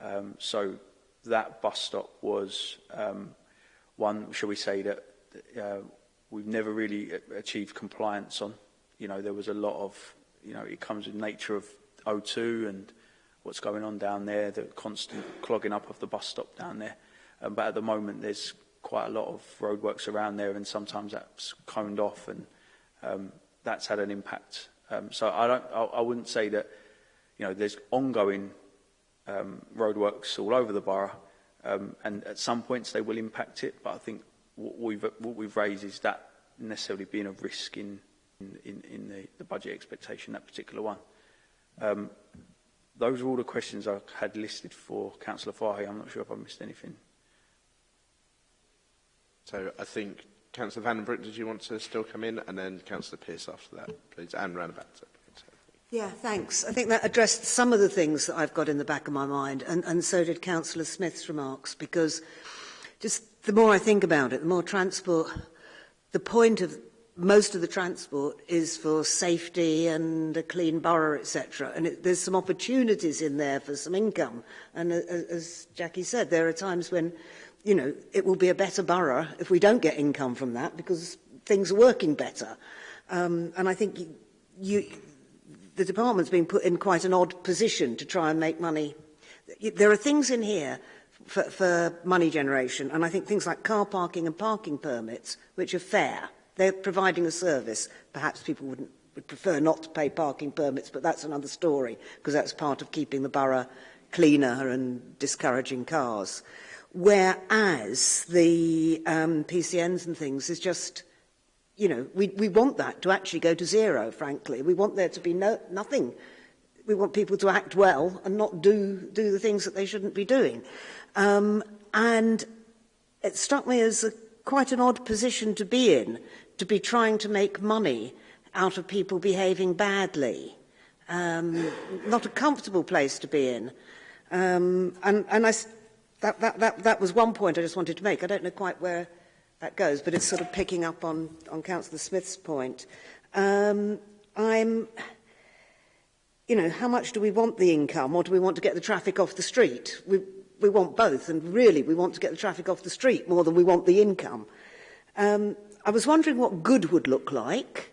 Um, so that bus stop was um, one, shall we say, that uh, we've never really achieved compliance on. You know, there was a lot of, you know, it comes with nature of O2 and what's going on down there, the constant clogging up of the bus stop down there. Um, but at the moment, there's quite a lot of roadworks around there and sometimes that's coned off and um, that's had an impact. Um, so I, don't, I, I wouldn't say that you know, there's ongoing um, roadworks all over the borough um, and at some points they will impact it but I think what we've, what we've raised is that necessarily being a risk in, in, in the, the budget expectation, that particular one. Um, those are all the questions I had listed for Councillor Fahy. I'm not sure if I missed anything. So I think Councillor Van den did you want to still come in? And then Councillor Pearce after that, please. And Ranabata. Yeah, thanks. I think that addressed some of the things that I've got in the back of my mind, and, and so did Councillor Smith's remarks, because just the more I think about it, the more transport, the point of most of the transport is for safety and a clean borough, etc. And it, there's some opportunities in there for some income. And uh, as Jackie said, there are times when you know, it will be a better borough if we don't get income from that because things are working better. Um, and I think you, you, the department's been put in quite an odd position to try and make money. There are things in here for, for money generation, and I think things like car parking and parking permits, which are fair. They're providing a service. Perhaps people wouldn't would prefer not to pay parking permits, but that's another story, because that's part of keeping the borough cleaner and discouraging cars whereas the um, PCNs and things is just, you know, we, we want that to actually go to zero, frankly. We want there to be no, nothing. We want people to act well and not do, do the things that they shouldn't be doing. Um, and it struck me as a, quite an odd position to be in, to be trying to make money out of people behaving badly. Um, not a comfortable place to be in. Um, and, and I that, that, that, that was one point I just wanted to make. I don't know quite where that goes, but it's sort of picking up on, on Councillor Smith's point. Um, I'm, you know, how much do we want the income or do we want to get the traffic off the street? We, we want both, and really we want to get the traffic off the street more than we want the income. Um, I was wondering what good would look like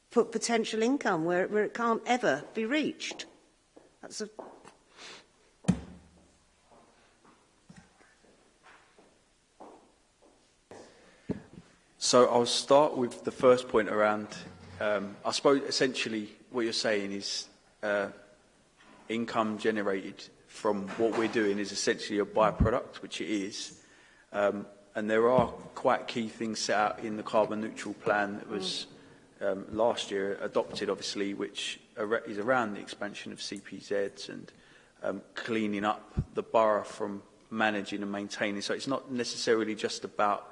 put potential income where, where it can't ever be reached? That's a So I'll start with the first point around, um, I suppose essentially what you're saying is uh, income generated from what we're doing is essentially a byproduct, which it is. Um, and there are quite key things set out in the carbon neutral plan that was um, last year adopted, obviously, which is around the expansion of CPZs and um, cleaning up the borough from managing and maintaining. So it's not necessarily just about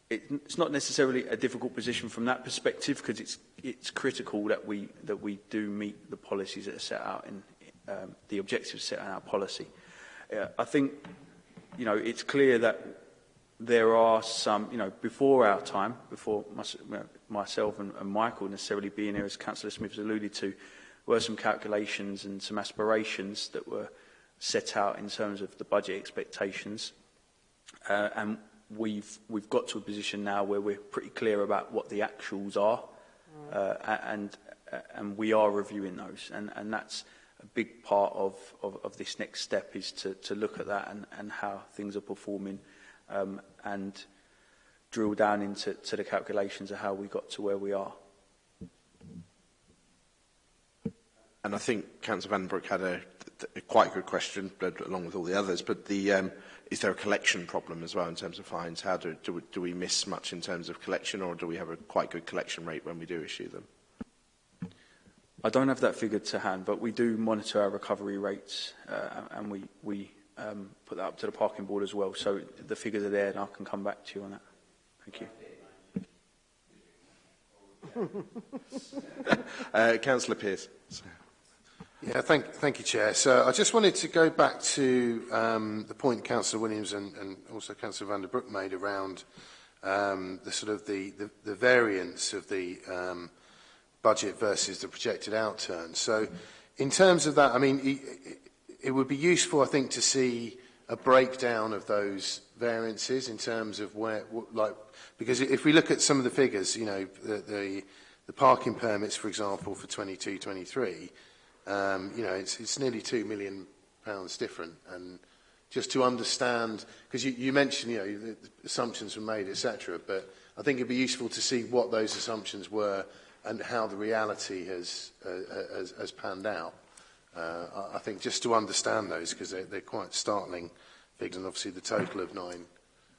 it, it's not necessarily a difficult position from that perspective because it's, it's critical that we, that we do meet the policies that are set out in um, the objectives set out in our policy. Uh, I think you know, it's clear that there are some, you know, before our time, before my, myself and, and Michael necessarily being here, as Councillor Smith has alluded to, were some calculations and some aspirations that were set out in terms of the budget expectations. Uh, and we've, we've got to a position now where we're pretty clear about what the actuals are. Uh, and, uh, and we are reviewing those. And, and that's a big part of, of, of this next step is to, to look at that and, and how things are performing um, and drill down into to the calculations of how we got to where we are. and I think Councillor Van had a, a quite good question, but along with all the others. But the um, is there a collection problem as well in terms of fines? How do, do, do we miss much in terms of collection, or do we have a quite good collection rate when we do issue them? I don't have that figure to hand, but we do monitor our recovery rates, uh, and we we um, put that up to the parking board as well. So the figures are there, and I can come back to you on that. Thank you. uh, Councillor Pearce. Sorry. Yeah, thank, thank you, Chair. So I just wanted to go back to um, the point Councillor Williams and, and also Councillor Broek made around um, the sort of the, the, the variance of the um, budget versus the projected outturn. So in terms of that, I mean, it, it would be useful, I think, to see a breakdown of those variances in terms of where, like, because if we look at some of the figures, you know, the, the, the parking permits, for example, for 22, 23, Um, you know, it's, it's nearly two million pounds different. And just to understand, because you, you mentioned, you know, the assumptions were made, etc. But I think it'd be useful to see what those assumptions were and how the reality has, uh, uh has, has panned out. Uh, I think just to understand those, because they're, they're quite startling figures, and obviously the total of 9.9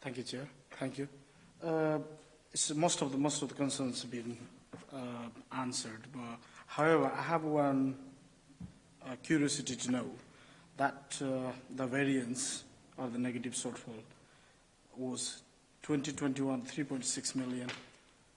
Thank you, Chair. Thank you. Uh, most of the most of the concerns have been uh, answered, but however, I have one uh, curiosity to know that uh, the variance or the negative shortfall was 2021 3.6 million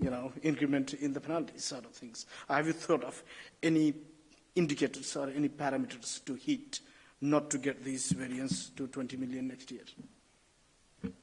you know, increment in the penalties sort of things. Have you thought of any indicators or any parameters to hit not to get these variance to 20 million next year?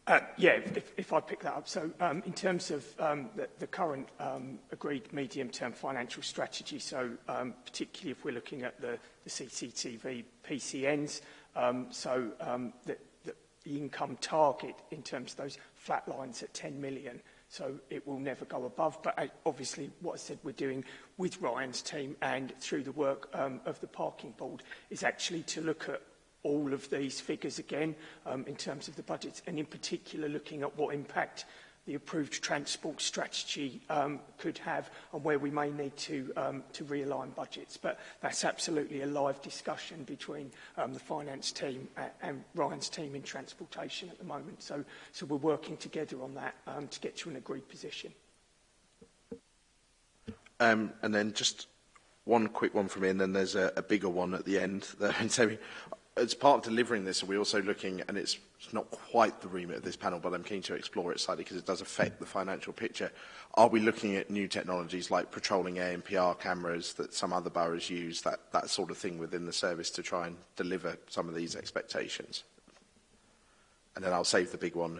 Uh, yeah, if, if I pick that up. So um, in terms of um, the, the current um, agreed medium-term financial strategy, so um, particularly if we're looking at the, the CCTV PCNs, um, so um, the, the income target in terms of those flat lines at 10 million – So it will never go above. But uh, obviously, what I said we're doing with Ryan's team and through the work um, of the parking board is actually to look at all of these figures again um, in terms of the budgets and in particular looking at what impact the approved transport strategy um, could have and where we may need to, um, to realign budgets. But that's absolutely a live discussion between um, the finance team and Ryan's team in transportation at the moment. So, so we're working together on that um, to get to an agreed position. Um, and then just one quick one from me, and then there's a, a bigger one at the end. There, as part of delivering this, are we also looking, and it's, not quite the remit of this panel, but I'm keen to explore it slightly because it does affect the financial picture. Are we looking at new technologies like patrolling ANPR cameras that some other boroughs use, that, that sort of thing within the service to try and deliver some of these expectations? And then I'll save the big one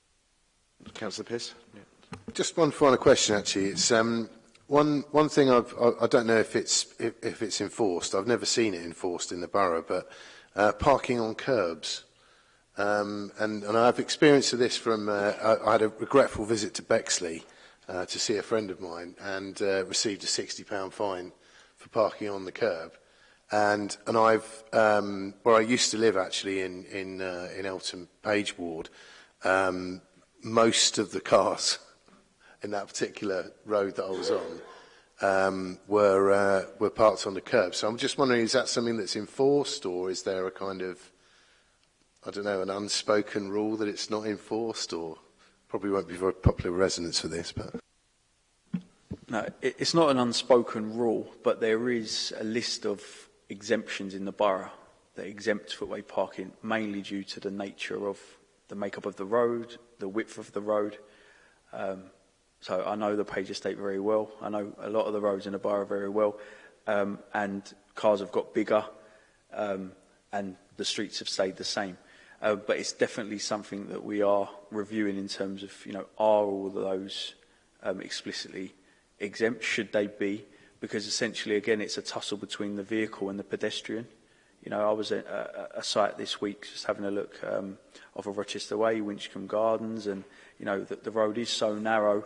Councillor Piss. Yeah. Just one final question, actually. It's um, one one thing I've, I, I don't know if it's if, if it's enforced. I've never seen it enforced in the borough, but uh, parking on curbs. Um, and, and I have experience of this from, uh, I, I had a regretful visit to Bexley uh, to see a friend of mine and uh, received a £60 fine for parking on the curb. And, and I've, um, where I used to live actually in, in, uh, in Elton Page Ward, um, most of the cars in that particular road that I was on um, were, uh, were parked on the curb. So I'm just wondering, is that something that's enforced or is there a kind of I don't know, an unspoken rule that it's not enforced or probably won't be very popular resonance for this, but. No, it's not an unspoken rule, but there is a list of exemptions in the borough that exempt footway parking, mainly due to the nature of the makeup of the road, the width of the road. Um, so I know the Page Estate very well. I know a lot of the roads in the borough very well. Um, and cars have got bigger um, and the streets have stayed the same. Uh, but it's definitely something that we are reviewing in terms of, you know, are all of those um, explicitly exempt? Should they be? Because essentially, again, it's a tussle between the vehicle and the pedestrian. You know, I was at a, a site this week just having a look um, off of Rochester Way, Winchcombe Gardens, and, you know, the, the road is so narrow.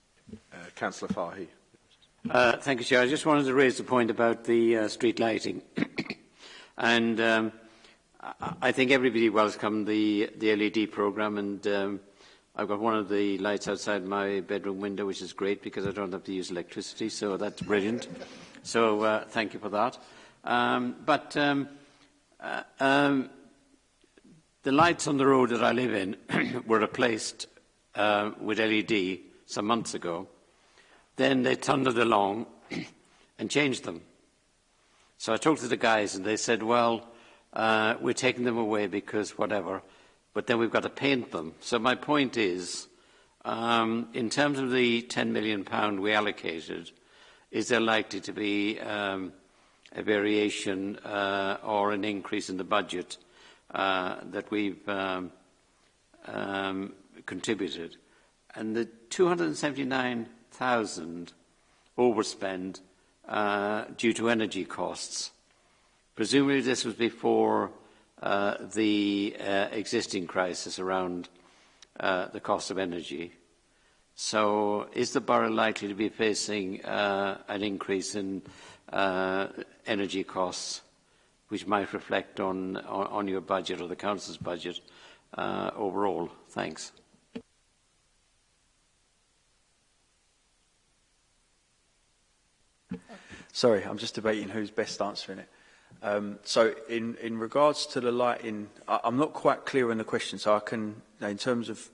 Uh, Councillor Fahy. Uh, thank you, Chair. I just wanted to raise the point about the uh, street lighting. and um, I, I think everybody welcomed the, the LED programme and um, I've got one of the lights outside my bedroom window, which is great because I don't have to use electricity, so that's brilliant. so uh, thank you for that. Um, but um, uh, um, the lights on the road that I live in were replaced uh, with LED some months ago. Then they thundered along and changed them. So I talked to the guys and they said, well, uh, we're taking them away because whatever – but then we've got to paint them. So my point is, um, in terms of the 10 million pound we allocated, is there likely to be um, a variation uh, or an increase in the budget uh, that we've um, um, contributed? And the 279,000 overspend uh, due to energy costs, presumably this was before Uh, the uh, existing crisis around uh, the cost of energy. So is the borough likely to be facing uh, an increase in uh, energy costs which might reflect on, on, your budget or the council's budget overall? Thanks. Sorry, I'm just debating who's best answering it. Um, so in, in regards to the lighting, I, I'm not quite clear on the question, so I can, in terms of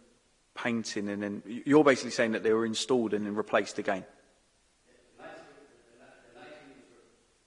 painting and then, you're basically saying that they were installed and then replaced again?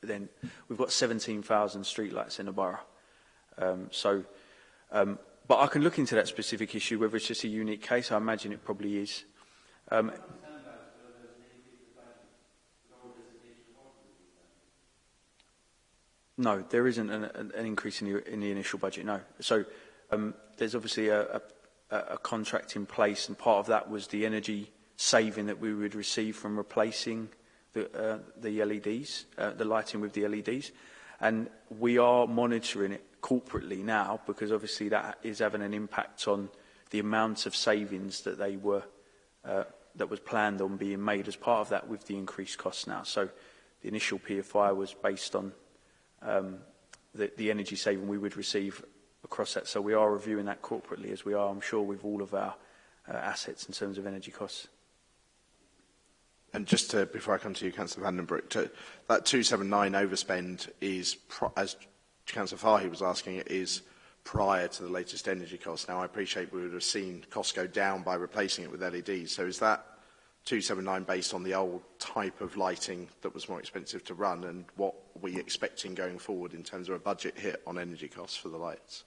But then we've got 17,000 streetlights in the borough. Um, so, um, but I can look into that specific issue, whether it's just a unique case. I imagine it probably is. Um, No, there isn't an, an, an increase in the, in the initial budget, no. So um, there's obviously a, a a, contract in place, and part of that was the energy saving that we would receive from replacing the, uh, the LEDs, uh, the lighting with the LEDs. And we are monitoring it corporately now because obviously that is having an impact on the amount of savings that they were uh, that was planned on being made as part of that with the increased costs now. So the initial PFI was based on um, the, the energy saving we would receive across that. So we are reviewing that corporately as we are, I'm sure, with all of our uh, assets in terms of energy costs. And just to, before I come to you, Councillor Vandenbroek, to, that 279 overspend is, as Councillor Fahy was asking, it is prior to the latest energy costs. Now, I appreciate we would have seen costs go down by replacing it with LEDs. So is that 279 based on the old type of lighting that was more expensive to run? And what we expecting going forward in terms of a budget hit on energy costs for the lights?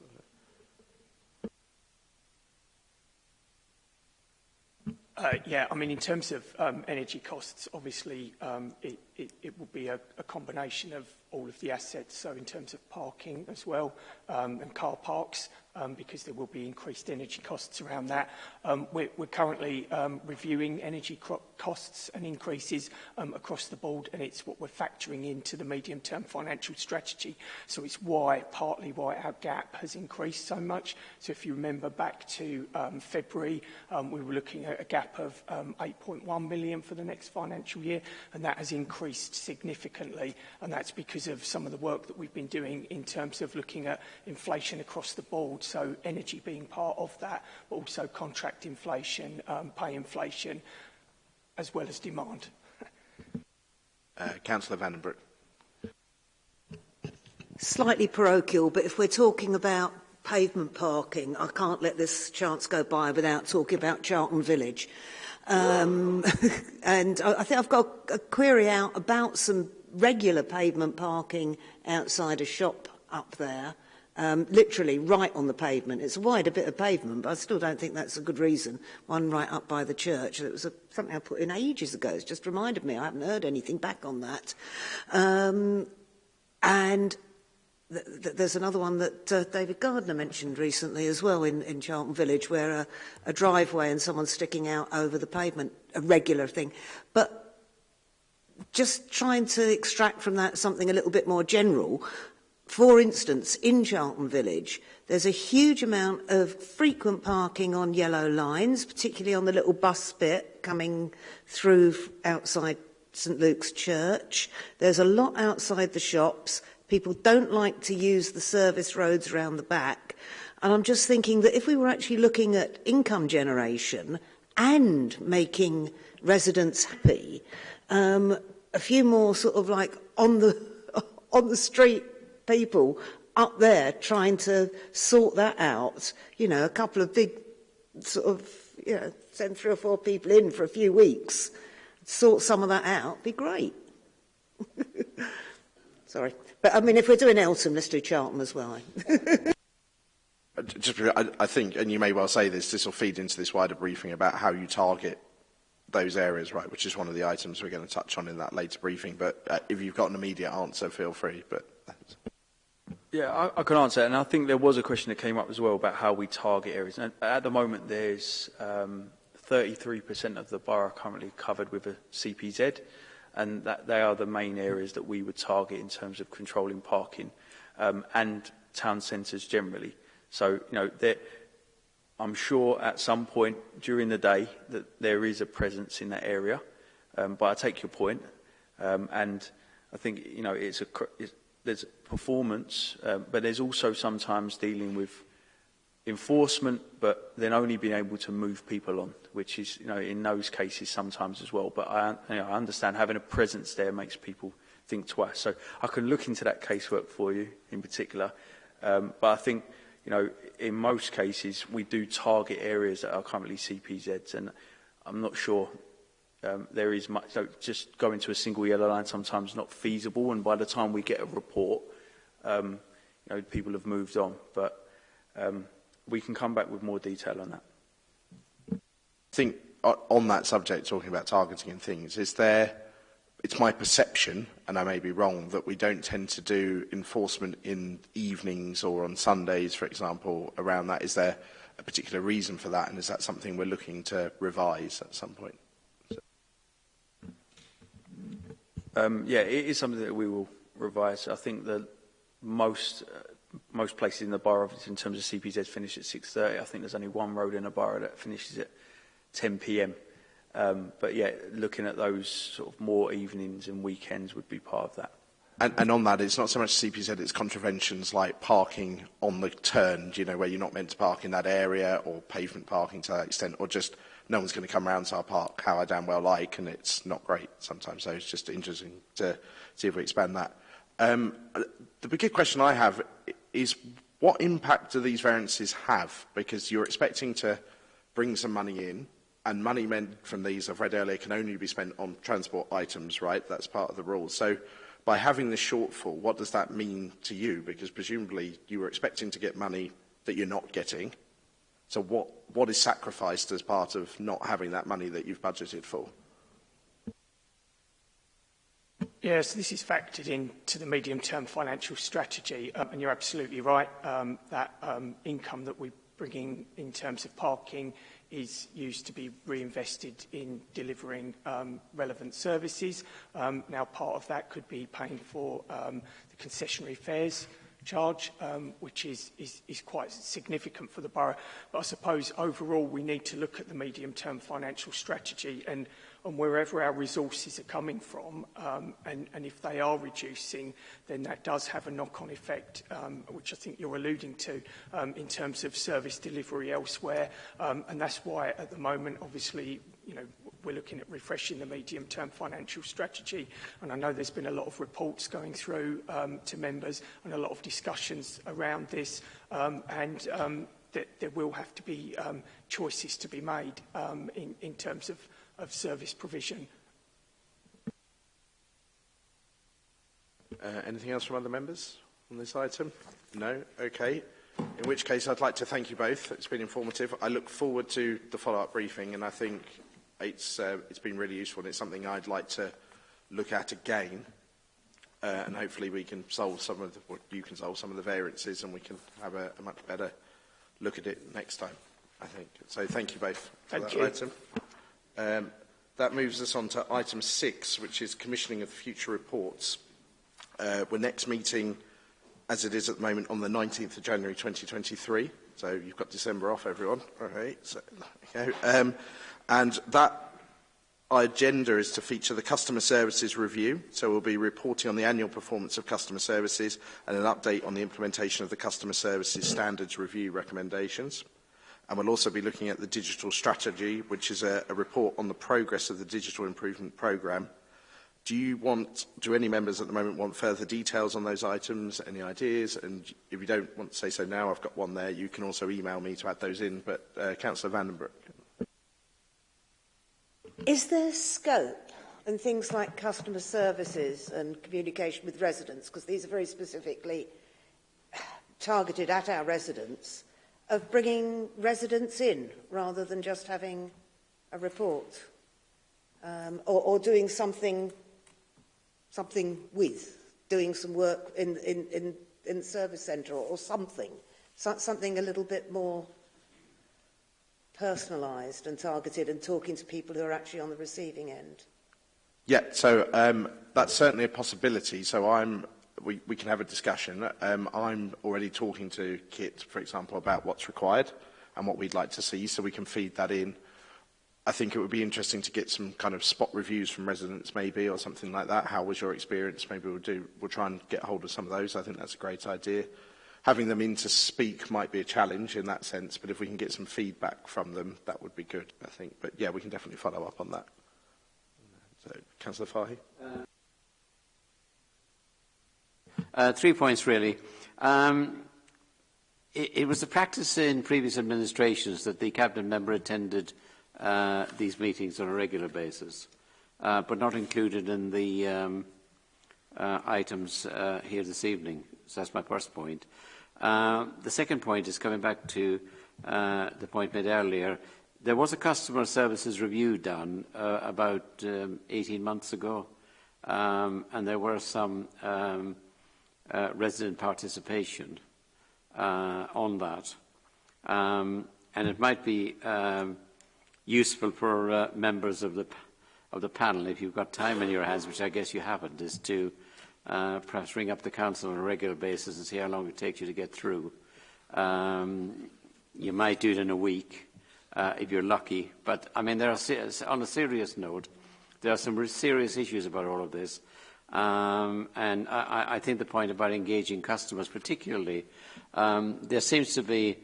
Uh, yeah, I mean, in terms of um, energy costs, obviously, um, it, it, it will be a, a combination of all of the assets, so in terms of parking as well um, and car parks, um, because there will be increased energy costs around that. Um, we're, we're currently um, reviewing energy costs and increases um, across the board, and it's what we're factoring into the medium-term financial strategy. So it's why, partly why our gap has increased so much. So if you remember back to um, February, um, we were looking at a gap of um, 8.1 million for the next financial year, and that has increased increased significantly, and that's because of some of the work that we've been doing in terms of looking at inflation across the board, so energy being part of that, but also contract inflation, um, pay inflation, as well as demand. uh, Councillor Vandenbroek. Slightly parochial, but if we're talking about pavement parking, I can't let this chance go by without talking about Charlton Village. Um, and I think I've got a query out about some regular pavement parking outside a shop up there, um, literally right on the pavement. It's wide a bit of pavement, but I still don't think that's a good reason. One right up by the church. It was a, something I put in ages ago. It's just reminded me. I haven't heard anything back on that. Um, and th th there's another one that uh, David Gardner mentioned recently as well in, in Charlton Village, where a, a driveway and someone sticking out over the pavement, a regular thing. But just trying to extract from that something a little bit more general. For instance, in Charlton Village, there's a huge amount of frequent parking on yellow lines, particularly on the little bus bit coming through outside St Luke's Church. There's a lot outside the shops. People don't like to use the service roads around the back. And I'm just thinking that if we were actually looking at income generation and making residents happy, um, a few more sort of like on the on the street people up there trying to sort that out. You know, a couple of big sort of you know send three or four people in for a few weeks, sort some of that out. Be great. Sorry. But I mean, if we're doing Eltham, let's do Charlton as well. Eh? Uh, just, I, I think, and you may well say this, this will feed into this wider briefing about how you target those areas, right, which is one of the items we're going to touch on in that later briefing. But uh, if you've got an immediate answer, feel free. But Yeah, I, I can answer. And I think there was a question that came up as well about how we target areas. And at the moment, there's um, 33% of the borough currently covered with a CPZ and that they are the main areas that we would target in terms of controlling parking um, and town centres generally. So, you know, there, I'm sure at some point during the day that there is a presence in that area, um, but I take your point, um, and I think, you know, it's a, it's, there's performance, um, but there's also sometimes dealing with enforcement, but then only being able to move people on, which is, you know, in those cases sometimes as well. But I, you know, I understand having a presence there makes people think twice. So I can look into that casework for you in particular. Um, but I think, you know, in most cases, we do target areas that are currently CPZs, and I'm not sure um, there is much, so just going to a single yellow line sometimes not feasible, and by the time we get a report, um, you know, people have moved on. But um, we can come back with more detail on that. I think on that subject, talking about targeting and things, is there, it's my perception, and I may be wrong, that we don't tend to do enforcement in evenings or on Sundays, for example, around that. Is there a particular reason for that, and is that something we're looking to revise at some point? Um, yeah, it is something that we will revise. I think the most uh, most places in the borough, in terms of CPZ, finish at 6.30. I think there's only one road in the borough that finishes at 10 p.m. Um, but yeah, looking at those sort of more evenings and weekends would be part of that. And, and on that, it's not so much CPZ, it's contraventions like parking on the turn, you know, where you're not meant to park in that area or pavement parking to that extent, or just no one's going to come around to our park how I damn well like, and it's not great sometimes. So it's just interesting to see if we expand that. Um, the big question I have is what impact do these variances have? Because you're expecting to bring some money in, and money meant from these, I've read earlier, can only be spent on transport items, right? That's part of the rule. So by having this shortfall, what does that mean to you? Because presumably you were expecting to get money that you're not getting. So what, what is sacrificed as part of not having that money that you've budgeted for? Yes, this is factored into the medium-term financial strategy, um, and you're absolutely right um, that um, income that we bring in in terms of parking is used to be reinvested in delivering um, relevant services. Um, now, part of that could be paying for um, the concessionary fares charge, um, which is, is, is quite significant for the borough. But I suppose overall we need to look at the medium-term financial strategy and on wherever our resources are coming from. Um, and, and if they are reducing, then that does have a knock-on effect, um, which I think you're alluding to, um, in terms of service delivery elsewhere. Um, and that's why at the moment, obviously, you know, we're looking at refreshing the medium-term financial strategy. And I know there's been a lot of reports going through um, to members and a lot of discussions around this. Um, and um, that there will have to be um, choices to be made um, in, in terms of of service provision. Uh, anything else from other members on this item? No? Okay. In which case, I'd like to thank you both. It's been informative. I look forward to the follow-up briefing, and I think it's, uh, it's been really useful, and it's something I'd like to look at again. Uh, and hopefully we can solve some of the, or you can solve some of the variances and we can have a, a much better look at it next time, I think. So thank you both for thank that you. item. Um, that moves us on to item six, which is commissioning of future reports. Uh, we're next meeting, as it is at the moment, on the 19th of January 2023. So you've got December off, everyone. All right. So, okay. um, and that our agenda is to feature the customer services review. So we'll be reporting on the annual performance of customer services and an update on the implementation of the customer services standards review recommendations. And we'll also be looking at the digital strategy, which is a, a report on the progress of the digital improvement programme. Do you want, do any members at the moment want further details on those items, any ideas? And if you don't want to say so now, I've got one there. You can also email me to add those in, but uh, Councillor Vandenbroek. Is there scope and things like customer services and communication with residents, because these are very specifically targeted at our residents, of bringing residents in rather than just having a report um, or, or doing something something with, doing some work in, in, in, in the service centre or, or something, so, something a little bit more personalised and targeted and talking to people who are actually on the receiving end. Yeah, so um, that's certainly a possibility. So I'm we, we can have a discussion. Um, I'm already talking to Kit, for example, about what's required and what we'd like to see, so we can feed that in. I think it would be interesting to get some kind of spot reviews from residents maybe or something like that. How was your experience? Maybe we'll do, we'll try and get hold of some of those. I think that's a great idea. Having them in to speak might be a challenge in that sense, but if we can get some feedback from them, that would be good, I think. But yeah, we can definitely follow up on that. So, Councillor Fahey. Uh Uh, three points, really. Um, it, it was the practice in previous administrations that the Cabinet member attended uh, these meetings on a regular basis, uh, but not included in the um, uh, items uh, here this evening. So that's my first point. Uh, the second point is coming back to uh, the point made earlier. There was a customer services review done uh, about um, 18 months ago, um, and there were some um, – uh, resident participation uh, on that. Um, and it might be um, useful for uh, members of the, of the panel, if you've got time in your hands, which I guess you haven't, is to uh, perhaps ring up the council on a regular basis and see how long it takes you to get through. Um, you might do it in a week uh, if you're lucky. But, I mean, there are, on a serious note, there are some serious issues about all of this. Um, and I, I, think the point about engaging customers particularly, um, there seems to be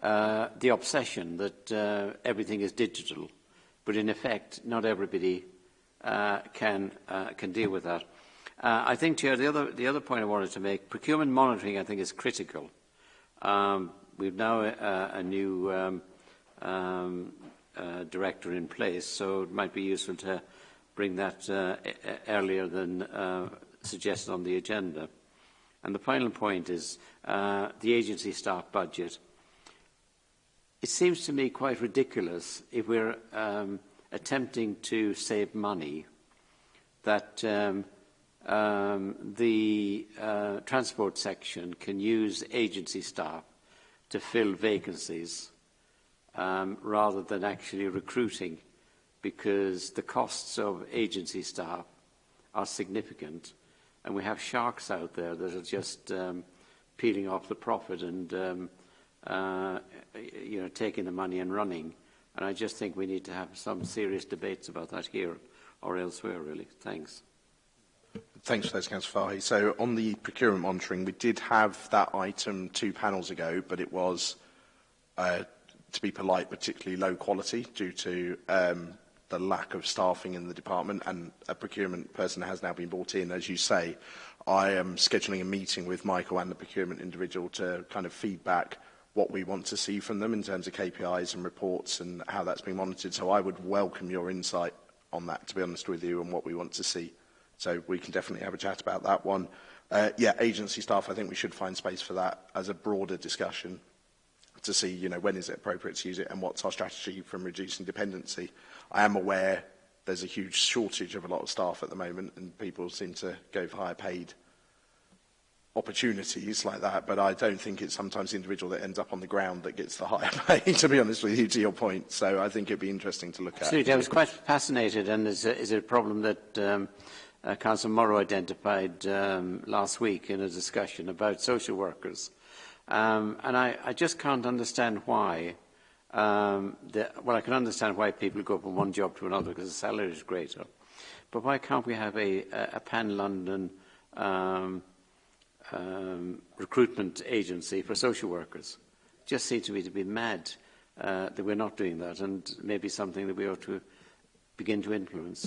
uh, the obsession that uh, everything is digital, but in effect, not everybody uh, can, uh, can deal with that. Uh, I think, Chair, the other, the other point I wanted to make, procurement monitoring, I think, is critical. Um, we've now a, uh, a new um, um, director in place, so it might be useful to bring that uh, e, e, earlier than uh, suggested on the agenda. And the final point is uh, the agency staff budget. It seems to me quite ridiculous if we're um, attempting to save money that um, um, the uh, transport section can use agency staff to fill vacancies um, rather than actually recruiting because the costs of agency staff are significant and we have sharks out there that are just um, peeling off the profit and um, uh, you know, taking the money and running. And I just think we need to have some serious debates about that here or elsewhere, really. Thanks. Thanks for those, Councillor Fahy. So on the procurement monitoring, we did have that item two panels ago, but it was, uh, to be polite, particularly low quality due to um, the lack of staffing in the department and a procurement person has now been brought in, as you say. I am scheduling a meeting with Michael and the procurement individual to kind of feedback what we want to see from them in terms of KPIs and reports and how that's been monitored. So I would welcome your insight on that, to be honest with you, and what we want to see. So we can definitely have a chat about that one. Uh, yeah, agency staff, I think we should find space for that as a broader discussion to see, you know, when is it appropriate to use it and what's our strategy from reducing dependency. I am aware there's a huge shortage of a lot of staff at the moment and people seem to go for higher paid opportunities like that, but I don't think it's sometimes the individual that ends up on the ground that gets the higher pay, to be honest with you, to your point. So I think it'd be interesting to look Absolutely. at. Absolutely. I was quite fascinated, and is is is a problem that um, uh, Councillor Morrow identified um, last week in a discussion about social workers. Uh, Um, and I, I just can't understand why. Um, the, well, I can understand why people go from one job to another because the salary is greater. But why can't we have a, a, pan-London um, um, recruitment agency for social workers? Just seems to me to be mad uh, that we're not doing that and maybe something that we ought to begin to influence.